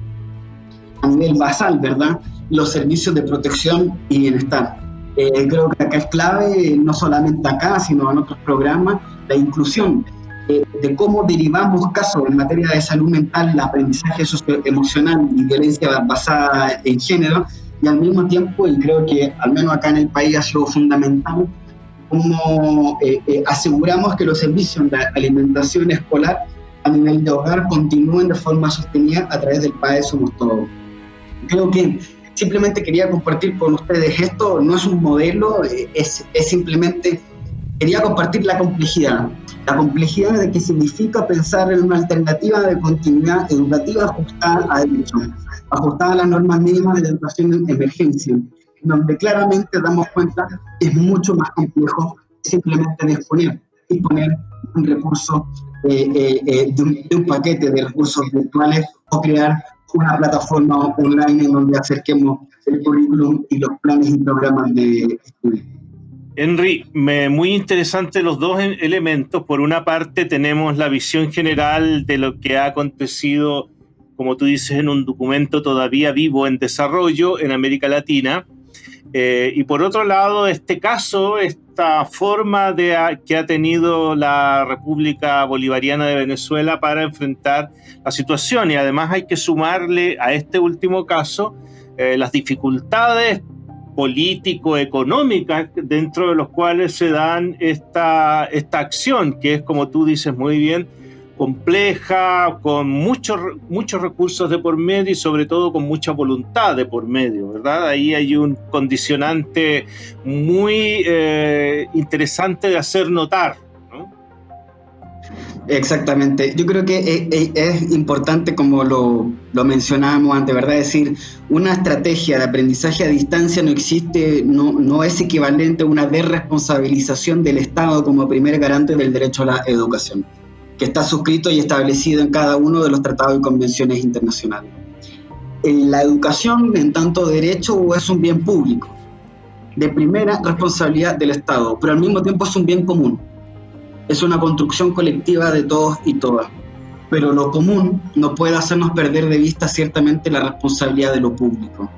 a nivel basal, ¿verdad? Los servicios de protección y bienestar eh, creo que acá es clave, no solamente acá, sino en otros programas, la inclusión eh, de cómo derivamos casos en materia de salud mental, el aprendizaje socioemocional y violencia basada en género, y al mismo tiempo, y creo que al menos acá en el país ha sido fundamental, cómo eh, eh, aseguramos que los servicios de alimentación escolar a nivel de hogar continúen de forma sostenida a través del PAE Somos Todos. Creo que simplemente quería compartir con ustedes esto, no es un modelo, es, es simplemente, quería compartir la complejidad, la complejidad de qué significa pensar en una alternativa de continuidad educativa ajustada a derecho, ajustada a las normas mínimas de educación en emergencia, donde claramente damos cuenta que es mucho más complejo simplemente disponer, disponer un recurso, eh, eh, eh, de, un, paquete de recursos virtuales o crear una plataforma online en donde acerquemos el currículum y los planes y programas de estudio. Henry, muy interesante los dos elementos. Por una parte tenemos la visión general de lo que ha acontecido, como tú dices, en un documento todavía vivo en desarrollo en América Latina. Eh, y por otro lado, este caso, esta forma de, que ha tenido la República Bolivariana de Venezuela para enfrentar la situación. Y además hay que sumarle a este último caso eh, las dificultades político-económicas dentro de los cuales se dan esta, esta acción, que es, como tú dices muy bien, compleja, con muchos, muchos recursos de por medio y sobre todo con mucha voluntad de por medio, ¿verdad? Ahí hay un condicionante muy eh, interesante de hacer notar. Exactamente. Yo creo que eh, eh, es, importante, como lo, lo, mencionábamos antes, ¿verdad? Decir, una estrategia de aprendizaje a distancia no existe, no, no es equivalente a una desresponsabilización del Estado como primer garante del derecho a la educación, que está suscrito y establecido en cada uno de los tratados y convenciones internacionales. La educación, en tanto derecho, es un bien público, de primera responsabilidad del Estado, pero al mismo tiempo es un bien común es una construcción colectiva de todos y todas. Pero lo común no puede hacernos perder de vista ciertamente la responsabilidad de lo público.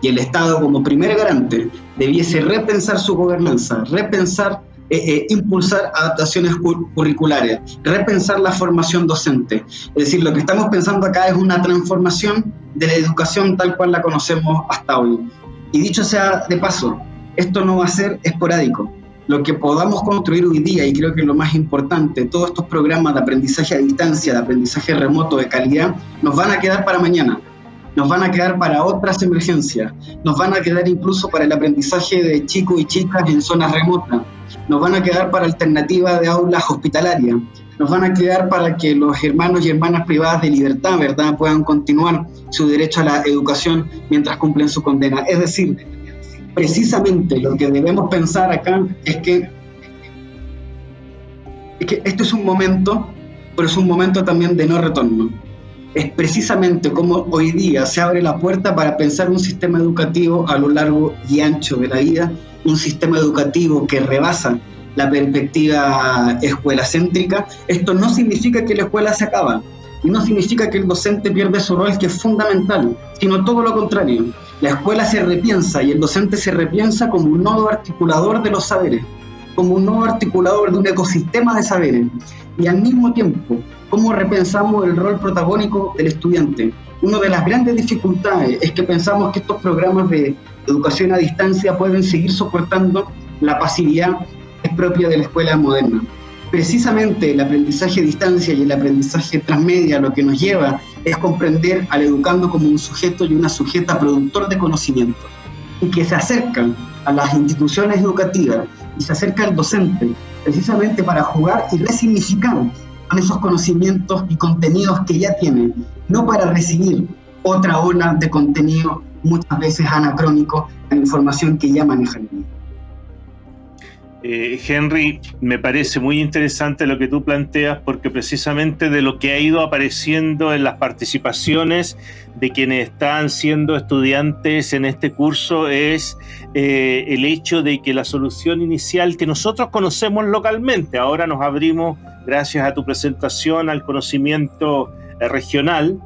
Y el Estado, como primer garante, debiese repensar su gobernanza, repensar, eh, eh, impulsar adaptaciones curriculares, repensar la formación docente. Es decir, lo que estamos pensando acá es una transformación de la educación tal cual la conocemos hasta hoy. Y dicho sea de paso, esto no va a ser esporádico lo que podamos construir hoy día, y creo que lo más importante, todos estos programas de aprendizaje a distancia, de aprendizaje remoto de calidad, nos van a quedar para mañana, nos van a quedar para otras emergencias, nos van a quedar incluso para el aprendizaje de chicos y chicas en zonas remotas, nos van a quedar para alternativas de aulas hospitalarias, nos van a quedar para que los hermanos y hermanas privadas de libertad, ¿verdad?, puedan continuar su derecho a la educación mientras cumplen su condena. Es decir, precisamente lo que debemos pensar acá es que, es que este es un momento, pero es un momento también de no retorno. Es precisamente como hoy día se abre la puerta para pensar un sistema educativo a lo largo y ancho de la vida, un sistema educativo que rebasa la perspectiva escuela céntrica. Esto no significa que la escuela se acaba, y no significa que el docente pierde su rol, que es fundamental, sino todo lo contrario. La escuela se repiensa y el docente se repiensa como un nodo articulador de los saberes, como un nodo articulador de un ecosistema de saberes. Y al mismo tiempo, cómo repensamos el rol protagónico del estudiante. Una de las grandes dificultades es que pensamos que estos programas de educación a distancia pueden seguir soportando la pasividad es propia de la escuela moderna precisamente el aprendizaje a distancia y el aprendizaje transmedia lo que nos lleva es comprender al educando como un sujeto y una sujeta productor de conocimiento y que se acercan a las instituciones educativas y se acerca al docente precisamente para jugar y resignificar con esos conocimientos y contenidos que ya tiene, no para recibir otra ola de contenido muchas veces anacrónico la información que ya manejan. Eh, Henry, me parece muy interesante lo que tú planteas porque precisamente de lo que ha ido apareciendo en las participaciones de quienes están siendo estudiantes en este curso es eh, el hecho de que la solución inicial que nosotros conocemos localmente, ahora nos abrimos gracias a tu presentación al conocimiento eh, regional,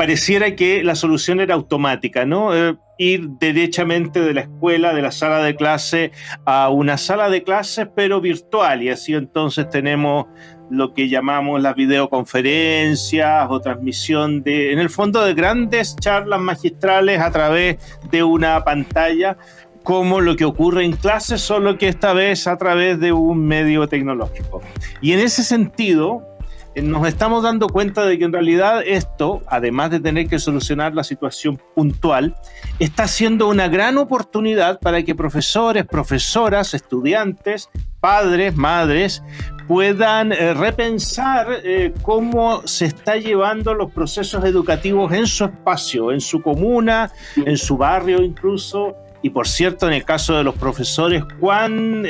pareciera que la solución era automática, ¿no? ir derechamente de la escuela, de la sala de clase, a una sala de clases, pero virtual. Y así entonces tenemos lo que llamamos las videoconferencias o transmisión de, en el fondo, de grandes charlas magistrales a través de una pantalla como lo que ocurre en clases, solo que esta vez a través de un medio tecnológico. Y en ese sentido, eh, nos estamos dando cuenta de que en realidad esto, además de tener que solucionar la situación puntual, está siendo una gran oportunidad para que profesores, profesoras, estudiantes, padres, madres, puedan eh, repensar eh, cómo se está llevando los procesos educativos en su espacio, en su comuna, en su barrio incluso. Y por cierto, en el caso de los profesores, cuán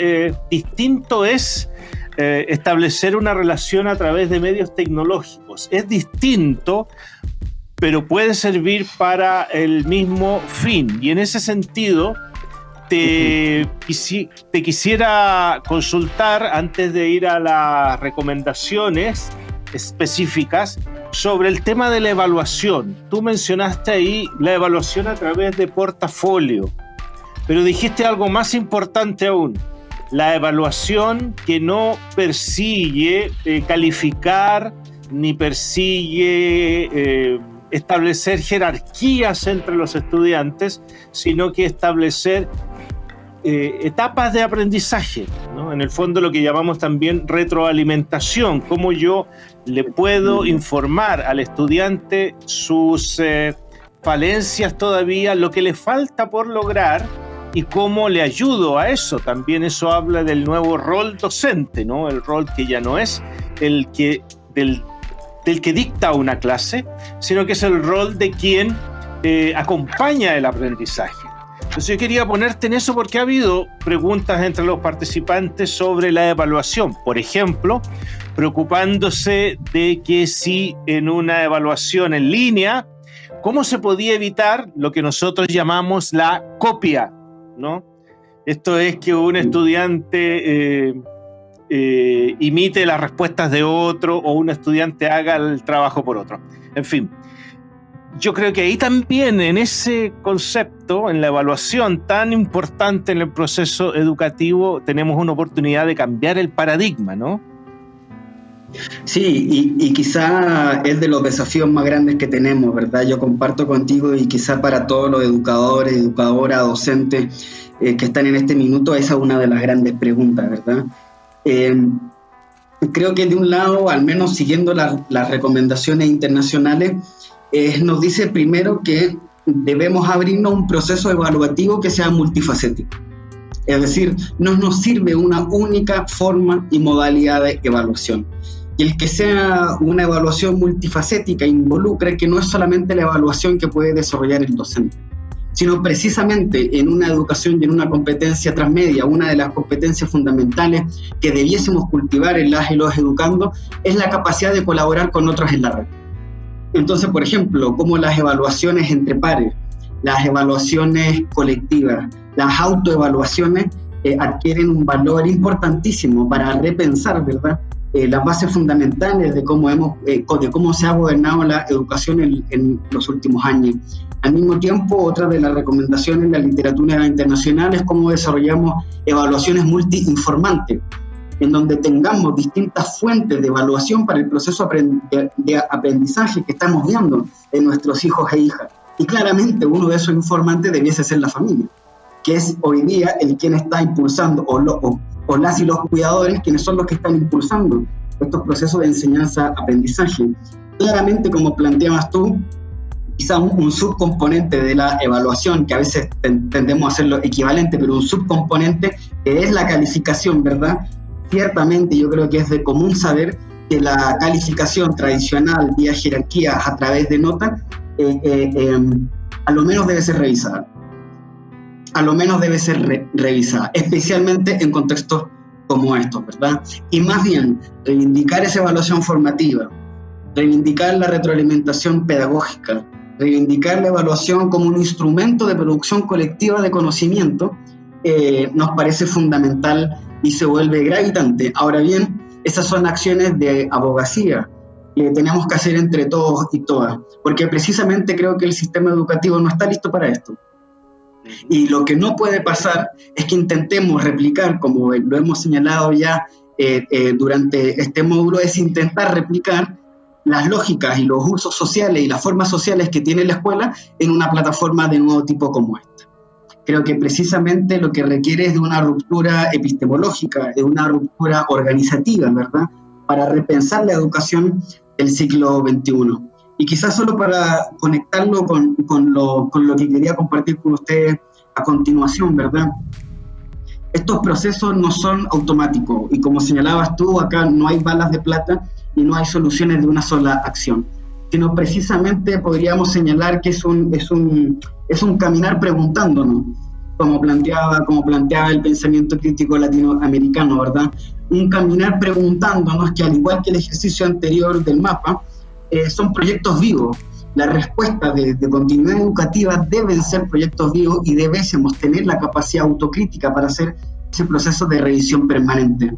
distinto es eh, establecer una relación a través de medios tecnológicos. Es distinto, pero puede servir para el mismo fin. Y en ese sentido, te, te quisiera consultar antes de ir a las recomendaciones específicas sobre el tema de la evaluación. Tú mencionaste ahí la evaluación a través de portafolio, pero dijiste algo más importante aún, la evaluación que no persigue eh, calificar ni persigue eh, establecer jerarquías entre los estudiantes, sino que establecer eh, etapas de aprendizaje, en el fondo lo que llamamos también retroalimentación, cómo yo le puedo informar al estudiante sus falencias todavía, lo que le falta por lograr, y cómo le ayudo a eso. También eso habla del nuevo rol docente, ¿no? El rol que ya no es el que del, que dicta una clase, sino que es el rol de quien eh, acompaña el aprendizaje. Entonces yo quería ponerte en eso porque ha habido preguntas entre los participantes sobre la evaluación. Por ejemplo, preocupándose de que si en una evaluación en línea, ¿cómo se podía evitar lo que nosotros llamamos la copia ¿no? Esto es que un estudiante eh, eh, imite las respuestas de otro o un estudiante haga el trabajo por otro. En fin, yo creo que ahí también en ese concepto, en la evaluación tan importante en el proceso educativo, tenemos una oportunidad de cambiar el paradigma, ¿no? Sí, y, quizá es de los desafíos más grandes que tenemos, ¿verdad? Yo comparto contigo y quizá para todos los educadores, educadoras, docentes eh, que están en este minuto, esa es una de las grandes preguntas, ¿verdad? Eh, creo que de un lado, al menos siguiendo las recomendaciones internacionales, eh, nos dice primero que debemos abrirnos un proceso evaluativo que sea multifacético. Es decir, no nos sirve una única forma y modalidad de evaluación y el que sea una evaluación multifacética involucra que no es solamente la evaluación que puede desarrollar el docente, sino precisamente en una educación y en una competencia transmedia, una de las competencias fundamentales que debiésemos cultivar en las y los educando es la capacidad de colaborar con otros en la red. Entonces, por ejemplo, como las evaluaciones entre pares, las evaluaciones colectivas, las autoevaluaciones eh, adquieren un valor importantísimo para repensar, ¿verdad?, eh, las bases fundamentales de cómo, hemos, eh, de cómo se ha gobernado la educación en, los últimos años. Al mismo tiempo, otra de las recomendaciones en la literatura internacional es cómo desarrollamos evaluaciones multi-informantes, en donde tengamos distintas fuentes de evaluación para el proceso de aprendizaje que estamos viendo en nuestros hijos e hijas. Y claramente uno de esos informantes debiese ser la familia, que es hoy día el quien está impulsando o, lo, o o las y los cuidadores quienes son los que están impulsando estos procesos de enseñanza-aprendizaje. Claramente, como planteabas tú, quizá un, subcomponente de la evaluación, que a veces tendemos a hacerlo equivalente, pero un subcomponente que es la calificación, ¿verdad? Ciertamente yo creo que es de común saber que la calificación tradicional vía jerarquía a través de notas, eh, eh, em, a lo menos debe ser revisada a lo menos debe ser revisada, especialmente en contextos como estos, ¿verdad? Y más bien, reivindicar esa evaluación formativa, reivindicar la retroalimentación pedagógica, reivindicar la evaluación como un instrumento de producción colectiva de conocimiento, eh, nos parece fundamental y se vuelve gravitante. Ahora bien, esas son acciones de abogacía que tenemos que hacer entre todos y todas, porque precisamente creo que el sistema educativo no está listo para esto. Y lo que no puede pasar es que intentemos replicar, como lo hemos señalado ya eh, eh, durante este módulo, es intentar replicar las lógicas y los usos sociales y las formas sociales que tiene la escuela en una plataforma de nuevo tipo como esta. Creo que precisamente lo que requiere es de una ruptura epistemológica, de una ruptura organizativa, ¿verdad? Para repensar la educación del siglo XXI. Y quizás solo para conectarlo con, con, lo, con lo que quería compartir con ustedes a continuación, ¿verdad? Estos procesos no son automáticos y como señalabas tú, acá no hay balas de plata y no hay soluciones de una sola acción, sino precisamente podríamos señalar que es un, es un, es un caminar preguntándonos, como planteaba, como planteaba el pensamiento crítico latinoamericano, ¿verdad? Un caminar preguntándonos que al igual que el ejercicio anterior del mapa, eh, son proyectos vivos. La respuesta de, continuidad educativa deben ser proyectos vivos y debemos tener la capacidad autocrítica para hacer ese proceso de revisión permanente.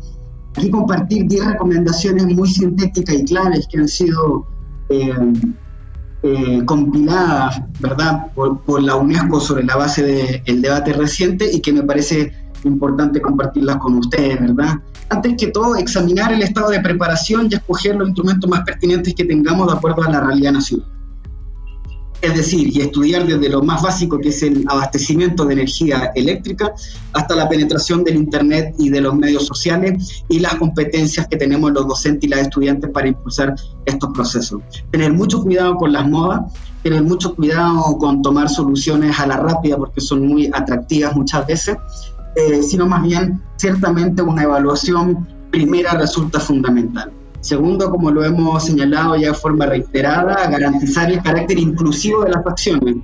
Aquí compartir 10 recomendaciones muy sintéticas y claves que han sido eh, eh, compiladas ¿verdad? Por, la UNESCO sobre la base del debate reciente y que me parece importante compartirlas con ustedes, ¿verdad? Antes que todo, examinar el estado de preparación y escoger los instrumentos más pertinentes que tengamos de acuerdo a la realidad nacional. Es decir, y estudiar desde lo más básico que es el abastecimiento de energía eléctrica hasta la penetración del Internet y de los medios sociales y las competencias que tenemos los docentes y las estudiantes para impulsar estos procesos. Tener mucho cuidado con las modas, tener mucho cuidado con tomar soluciones a la rápida porque son muy atractivas muchas veces eh, sino más bien ciertamente una evaluación primera resulta fundamental. Segundo, como lo hemos señalado ya de forma reiterada, garantizar el carácter inclusivo de las acciones.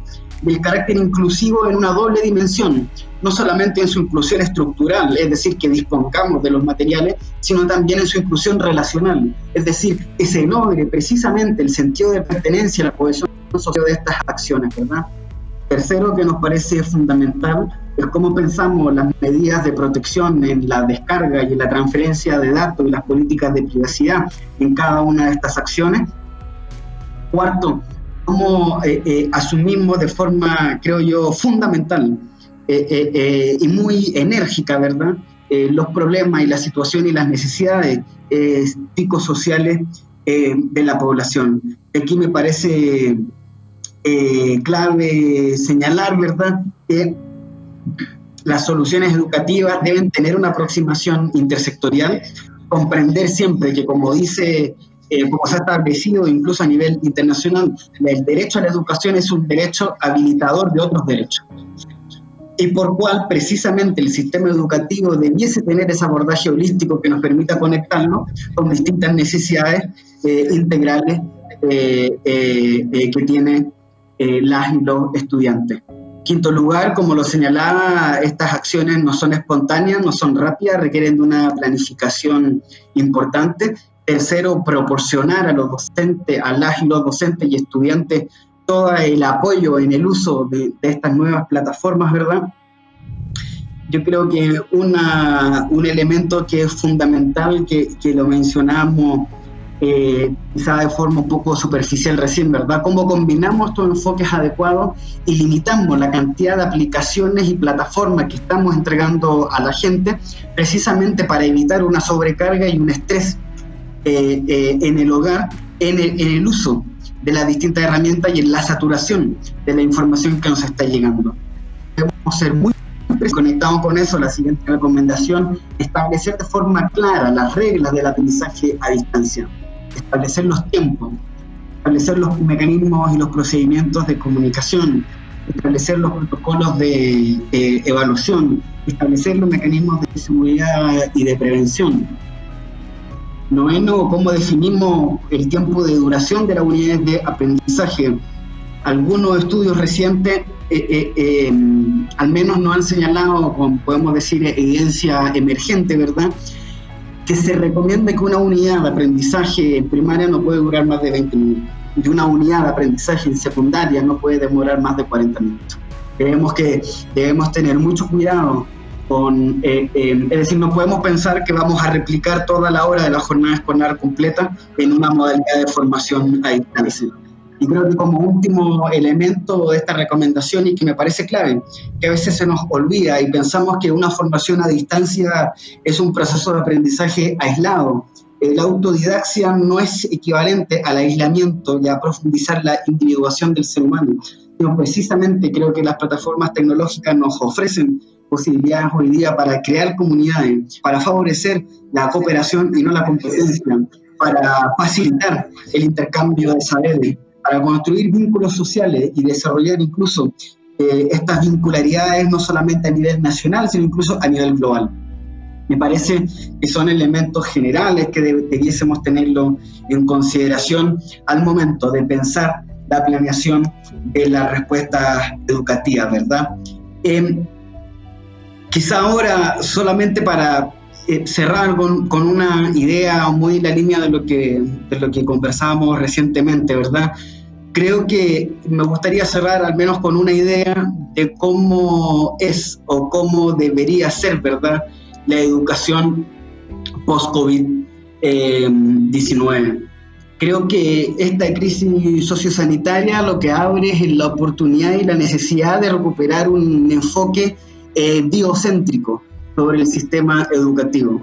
el carácter inclusivo en una doble dimensión, no solamente en su inclusión estructural, es decir, que dispongamos de los materiales, sino también en su inclusión relacional, es decir, que se logre precisamente el sentido de pertenencia a la cohesión social de estas acciones, ¿verdad? Tercero, que nos parece fundamental, es cómo pensamos las medidas de protección en la descarga y en la transferencia de datos y las políticas de privacidad en cada una de estas acciones. Cuarto, cómo eh, eh, asumimos de forma, creo yo, fundamental eh, y muy enérgica, ¿verdad?, los problemas y la situación y las necesidades psicosociales de la población. Aquí me parece eh, clave señalar, ¿verdad?, que las soluciones educativas deben tener una aproximación intersectorial, comprender siempre que, como dice, eh, como se ha establecido incluso a nivel internacional, el derecho a la educación es un derecho habilitador de otros derechos y por cual precisamente el sistema educativo debiese tener ese abordaje holístico que nos permita conectarnos con distintas necesidades eh, integrales que tiene eh, las y los estudiantes. Quinto lugar, como lo señalaba, estas acciones no son espontáneas, no son rápidas, requieren de una planificación importante. Tercero, proporcionar a los docentes, a las y los docentes y estudiantes todo el apoyo en el uso de, estas nuevas plataformas, ¿verdad? Yo creo que una, un elemento que es fundamental, que, que lo mencionamos eh, quizá de forma un poco superficial recién, ¿verdad? ¿Cómo combinamos estos enfoques adecuados y limitamos la cantidad de aplicaciones y plataformas que estamos entregando a la gente precisamente para evitar una sobrecarga y un estrés eh, eh, en el hogar, en el, en el uso de las distintas herramientas y en la saturación de la información que nos está llegando? Debemos ser muy conectados con eso, la siguiente recomendación, establecer de forma clara las reglas del aprendizaje a distancia establecer los tiempos, establecer los mecanismos y los procedimientos de comunicación, establecer los protocolos de evaluación, establecer los mecanismos de seguridad y de prevención. Noveno, cómo definimos el tiempo de duración de las unidades de aprendizaje. Algunos estudios recientes eh, eh, eh, al menos nos han señalado, podemos decir, evidencia emergente, ¿verdad?, que se recomienda que una unidad de aprendizaje en primaria no puede durar más de 20 minutos y una unidad de aprendizaje en secundaria no puede demorar más de 40 minutos. Creemos que debemos tener mucho cuidado con, eh, eh, es decir, no podemos pensar que vamos a replicar toda la hora de la jornada escolar completa en una modalidad de formación a distancia. Y creo que como último elemento de esta recomendación y que me parece clave, que a veces se nos olvida y pensamos que una formación a distancia es un proceso de aprendizaje aislado. La autodidaxia no es equivalente al aislamiento y a profundizar la individuación del ser humano, Yo precisamente creo que las plataformas tecnológicas nos ofrecen posibilidades hoy día para crear comunidades, para favorecer la cooperación y no la competencia, para facilitar el intercambio de saberes, para construir vínculos sociales y desarrollar incluso eh, estas vincularidades no solamente a nivel nacional, sino incluso a nivel global. Me parece que son elementos generales que debiésemos tenerlo en consideración al momento de pensar la planeación de las respuestas educativas, ¿verdad? Eh, quizá ahora, solamente para eh, cerrar con, con, una idea muy en la línea de lo, que, de lo que conversábamos recientemente, ¿verdad? Creo que me gustaría cerrar al menos con una idea de cómo es o cómo debería ser, ¿verdad? La educación post-COVID-19. Creo que esta crisis sociosanitaria lo que abre es la oportunidad y la necesidad de recuperar un enfoque eh, biocéntrico sobre el sistema educativo.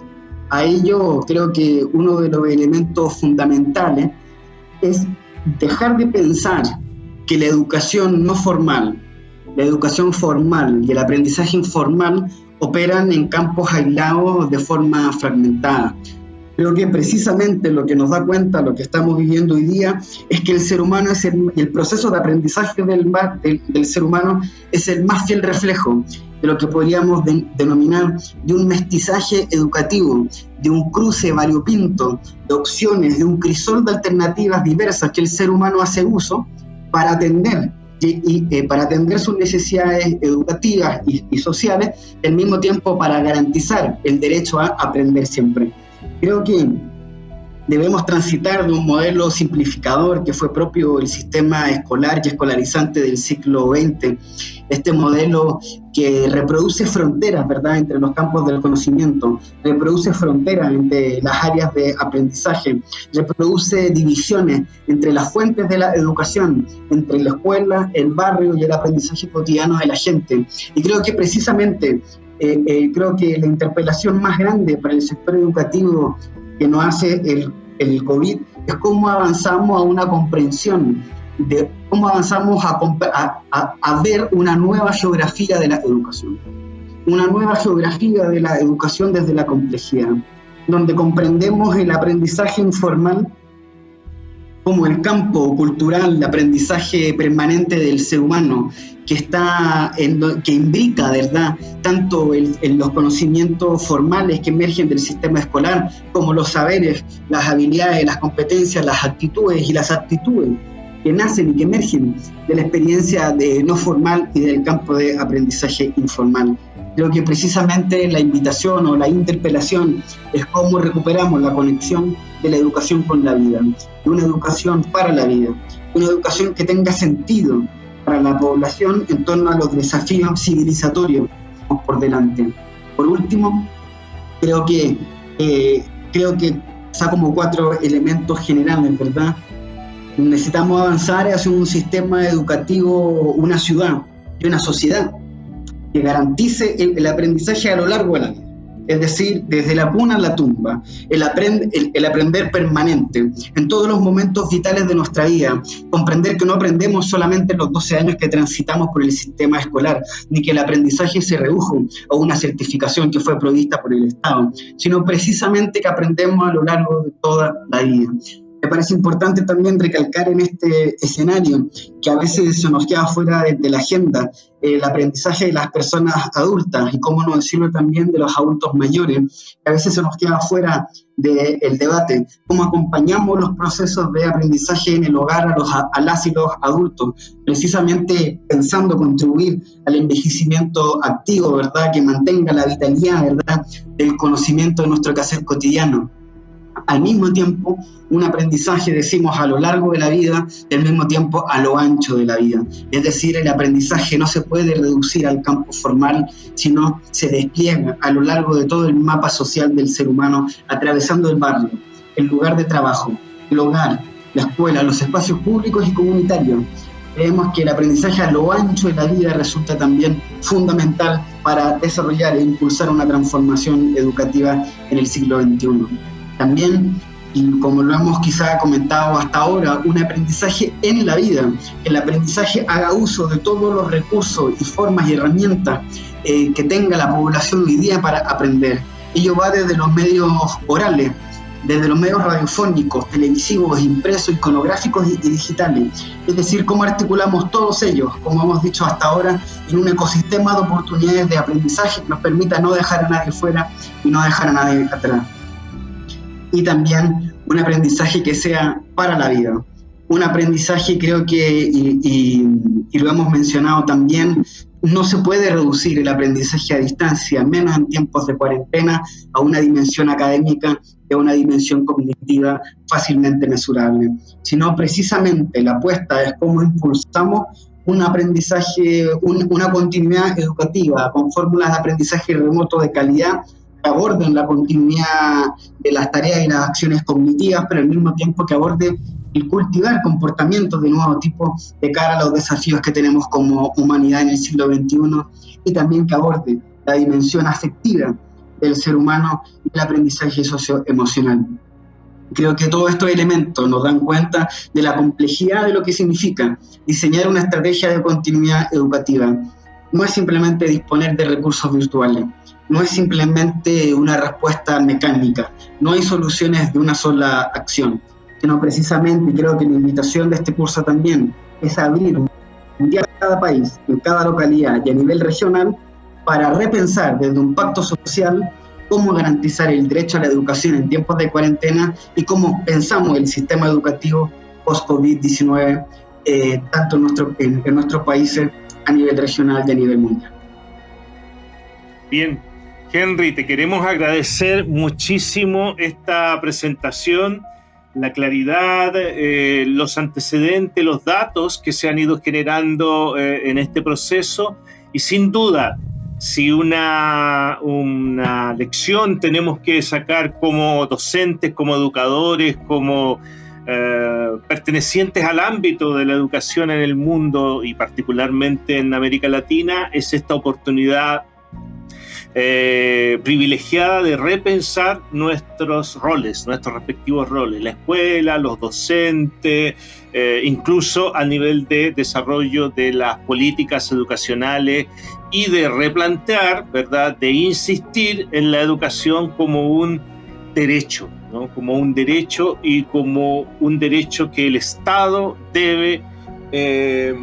A ello creo que uno de los elementos fundamentales es dejar de pensar que la educación no formal, la educación formal y el aprendizaje informal operan en campos aislados de forma fragmentada. Creo que precisamente lo que nos da cuenta, lo que estamos viviendo hoy día, es que el ser humano es el, proceso de aprendizaje del, del, del, ser humano es el más fiel reflejo de lo que podríamos de, denominar de un mestizaje educativo, de un cruce variopinto de opciones, de un crisol de alternativas diversas que el ser humano hace uso para atender y, eh, para atender sus necesidades educativas y sociales, al mismo tiempo para garantizar el derecho a aprender siempre. Creo que debemos transitar de un modelo simplificador que fue propio del sistema escolar y escolarizante del siglo XX, este modelo que reproduce fronteras, ¿verdad?, entre los campos del conocimiento, reproduce fronteras entre las áreas de aprendizaje, reproduce divisiones entre las fuentes de la educación, entre la escuela, el barrio y el aprendizaje cotidiano de la gente. Y creo que precisamente eh, eh, creo que la interpelación más grande para el sector educativo que nos hace el, el COVID es cómo avanzamos a una comprensión de cómo avanzamos a, a, a, ver una nueva geografía de la educación, una nueva geografía de la educación desde la complejidad, donde comprendemos el aprendizaje informal como el campo cultural de aprendizaje permanente del ser humano, que, está en, que imbrica, ¿verdad?, tanto el, en los conocimientos formales que emergen del sistema escolar, como los saberes, las habilidades, las competencias, las actitudes y las aptitudes que nacen y que emergen de la experiencia de no formal y del campo de aprendizaje informal. Creo que precisamente la invitación o la interpelación es cómo recuperamos la conexión de la educación con la vida, de una educación para la vida, una educación que tenga sentido para la población en torno a los desafíos civilizatorios por delante. Por último, creo que, eh, creo que está como cuatro elementos generales, ¿verdad? Necesitamos avanzar hacia un sistema educativo, una ciudad y una sociedad que garantice el, el aprendizaje a lo largo de la vida es decir, desde la cuna a la tumba, el, aprend el, el, aprender permanente, en todos los momentos vitales de nuestra vida, comprender que no aprendemos solamente en los 12 años que transitamos por el sistema escolar, ni que el aprendizaje se redujo a una certificación que fue provista por el Estado, sino precisamente que aprendemos a lo largo de toda la vida. Me parece importante también recalcar en este escenario que a veces se nos queda fuera de, de la agenda el aprendizaje de las personas adultas y cómo no decirlo también de los adultos mayores, que a veces se nos queda fuera del de debate, cómo acompañamos los procesos de aprendizaje en el hogar a, los, a las y los adultos, precisamente pensando contribuir al envejecimiento activo, ¿verdad? Que mantenga la vitalidad, ¿verdad? Del conocimiento de nuestro quehacer cotidiano al mismo tiempo un aprendizaje, decimos, a lo largo de la vida y al mismo tiempo a lo ancho de la vida. Es decir, el aprendizaje no se puede reducir al campo formal, sino se despliega a lo largo de todo el mapa social del ser humano, atravesando el barrio, el lugar de trabajo, el hogar, la escuela, los espacios públicos y comunitarios. Creemos que el aprendizaje a lo ancho de la vida resulta también fundamental para desarrollar e impulsar una transformación educativa en el siglo XXI. También como lo hemos quizá comentado hasta ahora, un aprendizaje en la vida. El aprendizaje haga uso de todos los recursos y formas y herramientas eh, que tenga la población hoy día para aprender. Ello va desde los medios orales, desde los medios radiofónicos, televisivos, impresos, iconográficos y, digitales. Es decir, cómo articulamos todos ellos, como hemos dicho hasta ahora, en un ecosistema de oportunidades de aprendizaje que nos permita no dejar a nadie fuera y no dejar a nadie atrás. Y también un aprendizaje que sea para la vida. Un aprendizaje creo que, y, y lo hemos mencionado también, no se puede reducir el aprendizaje a distancia, menos en tiempos de cuarentena, a una dimensión académica de una dimensión cognitiva fácilmente mesurable, sino precisamente la apuesta es cómo impulsamos un aprendizaje, una continuidad educativa con fórmulas de aprendizaje remoto de calidad que aborden la continuidad de las tareas y las acciones cognitivas, pero al mismo tiempo que aborde el cultivar comportamientos de nuevo tipo de cara a los desafíos que tenemos como humanidad en el siglo XXI y también que aborde la dimensión afectiva del ser humano y el aprendizaje socioemocional. Creo que todos estos elementos nos dan cuenta de la complejidad de lo que significa diseñar una estrategia de continuidad educativa. No es simplemente disponer de recursos virtuales, no es simplemente una respuesta mecánica, no hay soluciones de una sola acción, sino precisamente, y creo que la invitación de este curso también, es abrir un día cada país, en cada localidad y a nivel regional para repensar desde un pacto social cómo garantizar el derecho a la educación en tiempos de cuarentena y cómo pensamos el sistema educativo post-COVID-19, eh, tanto en, en, nuestros países a nivel regional y a nivel mundial. Bien, Henry, te queremos agradecer muchísimo esta presentación, la claridad, eh, los antecedentes, los datos que se han ido generando eh, en este proceso. Y sin duda si una, una lección tenemos que sacar como docentes, como educadores, como eh, pertenecientes al ámbito de la educación en el mundo y particularmente en América Latina, es esta oportunidad eh, privilegiada de repensar nuestros roles, nuestros respectivos roles, la escuela, los docentes, eh, incluso a nivel de desarrollo de las políticas educacionales y de replantear, ¿verdad?, de insistir en la educación como un derecho, ¿no? como un derecho y como un derecho que el Estado debe eh,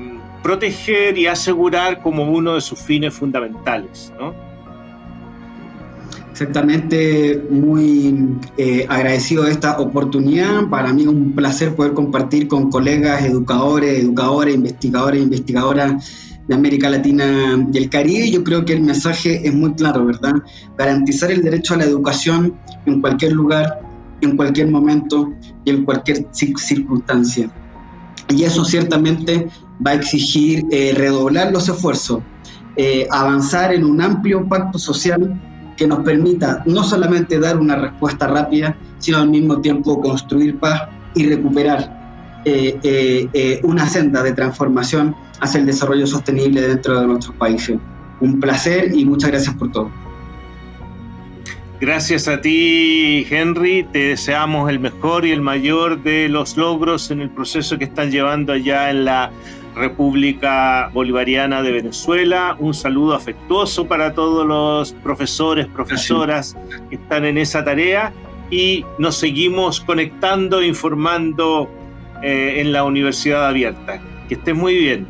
proteger y asegurar como uno de sus fines fundamentales. ¿no? Exactamente, muy eh, agradecido de esta oportunidad. Para mí es un placer poder compartir con colegas, educadores, educadoras, investigadores, investigadoras de América Latina y el Caribe. Yo creo que el mensaje es muy claro, ¿verdad? Garantizar el derecho a la educación en cualquier lugar, en cualquier momento y en cualquier circunstancia. Y eso ciertamente va a exigir eh, redoblar los esfuerzos, eh, avanzar en un amplio pacto social que nos permita no solamente dar una respuesta rápida, sino al mismo tiempo construir paz y recuperar eh, eh, eh, una senda de transformación hacia el desarrollo sostenible dentro de nuestros países. Un placer y muchas gracias por todo. Gracias a ti, Henry. Te deseamos el mejor y el mayor de los logros en el proceso que están llevando allá en la República Bolivariana de Venezuela. Un saludo afectuoso para todos los profesores, profesoras que están en esa tarea y nos seguimos conectando, informando eh, en la Universidad Abierta. Que estés muy bien.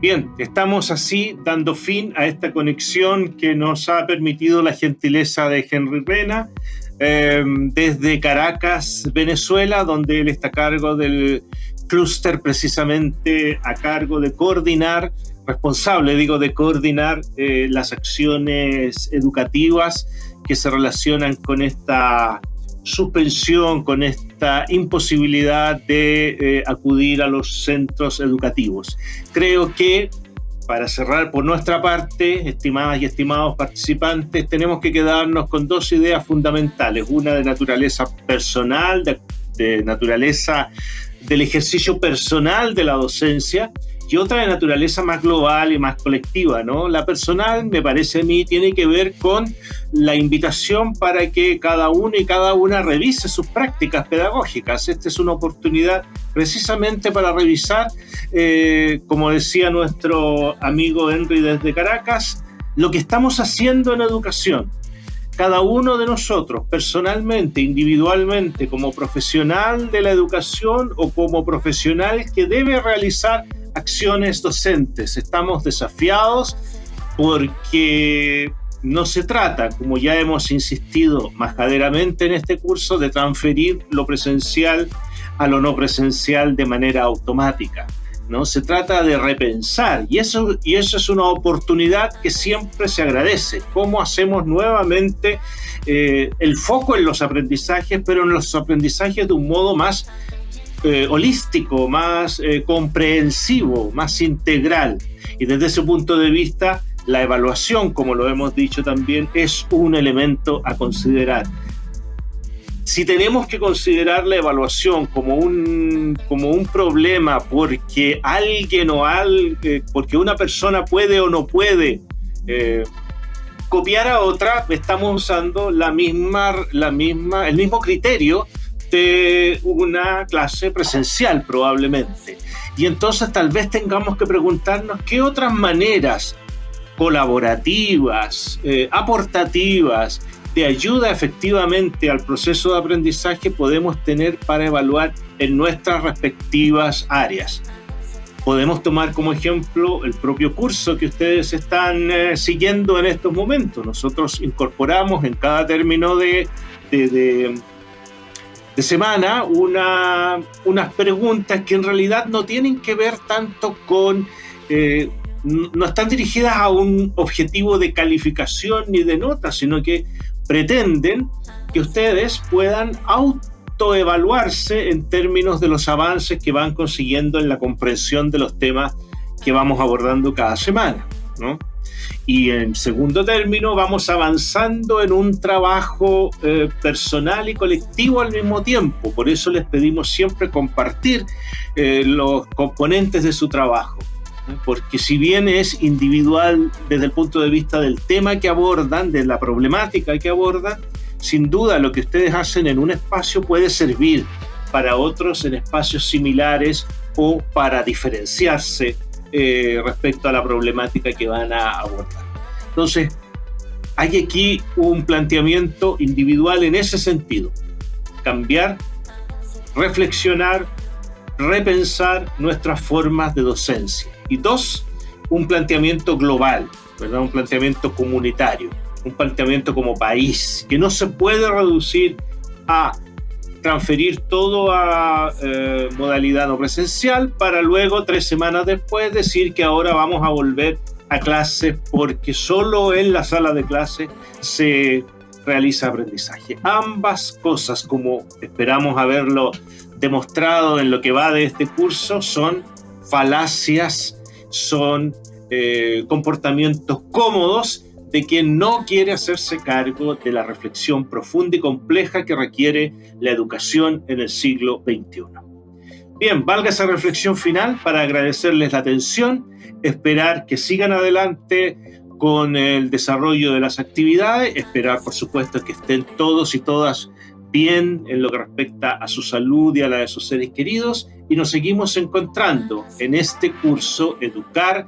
Bien, estamos así dando fin a esta conexión que nos ha permitido la gentileza de Henry Rena Em, desde Caracas, Venezuela, donde él está a cargo del clúster precisamente a cargo de coordinar, responsable digo, de coordinar eh, las acciones educativas que se relacionan con esta suspensión, con esta imposibilidad de eh, acudir a los centros educativos. Creo que para cerrar por nuestra parte, estimadas y estimados participantes, tenemos que quedarnos con dos ideas fundamentales, una de naturaleza personal, de, naturaleza del ejercicio personal de la docencia y otra de naturaleza más global y más colectiva, ¿no? La personal, me parece a mí, tiene que ver con la invitación para que cada uno y cada una revise sus prácticas pedagógicas. Esta es una oportunidad precisamente para revisar, eh, como decía nuestro amigo Henry desde Caracas, lo que estamos haciendo en educación cada uno de nosotros, personalmente, individualmente, como profesional de la educación o como profesional que debe realizar acciones docentes. Estamos desafiados porque no se trata, como ya hemos insistido majaderamente en este curso, de transferir lo presencial a lo no presencial de manera automática. ¿no? Se trata de repensar y eso, y eso es una oportunidad que siempre se agradece. Cómo hacemos nuevamente eh, el foco en los aprendizajes, pero en los aprendizajes de un modo más eh, holístico, más eh, comprensivo, más integral. Y desde ese punto de vista, la evaluación, como lo hemos dicho también, es un elemento a considerar si tenemos que considerar la evaluación como un, como un problema porque alguien o alguien, eh, porque una persona puede o no puede eh, copiar a otra, estamos usando la misma, la misma, el mismo criterio de una clase presencial probablemente. Y entonces tal vez tengamos que preguntarnos qué otras maneras colaborativas, eh, aportativas, de ayuda efectivamente al proceso de aprendizaje podemos tener para evaluar en nuestras respectivas áreas. Podemos tomar como ejemplo el propio curso que ustedes están eh, siguiendo en estos momentos. Nosotros incorporamos en cada término de, de, semana una, unas preguntas que en realidad no tienen que ver tanto con... Eh, no están dirigidas a un objetivo de calificación ni de nota, sino que pretenden que ustedes puedan autoevaluarse en términos de los avances que van consiguiendo en la comprensión de los temas que vamos abordando cada semana. Y en segundo término, vamos avanzando en un trabajo eh, personal y colectivo al mismo tiempo. Por eso les pedimos siempre compartir eh, los componentes de su trabajo porque si bien es individual desde el punto de vista del tema que abordan, de la problemática que abordan, sin duda lo que ustedes hacen en un espacio puede servir para otros en espacios similares o para diferenciarse eh, respecto a la problemática que van a abordar. Entonces, hay aquí un planteamiento individual en ese sentido. Cambiar, reflexionar, repensar nuestras formas de docencia. Y dos, un planteamiento global, un planteamiento comunitario, un planteamiento como país, que no se puede reducir a transferir todo a eh, modalidad no presencial para luego, tres semanas después, decir que ahora vamos a volver a clase porque solo en la sala de clase se realiza aprendizaje. Ambas cosas, como esperamos haberlo demostrado en lo que va de este curso, son falacias, son eh, comportamientos cómodos de quien no quiere hacerse cargo de la reflexión profunda y compleja que requiere la educación en el siglo XXI. Bien, valga esa reflexión final para agradecerles la atención, esperar que sigan adelante con el desarrollo de las actividades, esperar por supuesto que estén todos y todas bien en lo que respecta a su salud y a la de sus seres queridos y nos seguimos encontrando en este curso Educar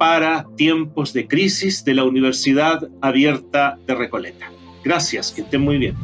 para tiempos de crisis de la Universidad Abierta de Recoleta. Gracias, que estén muy bien.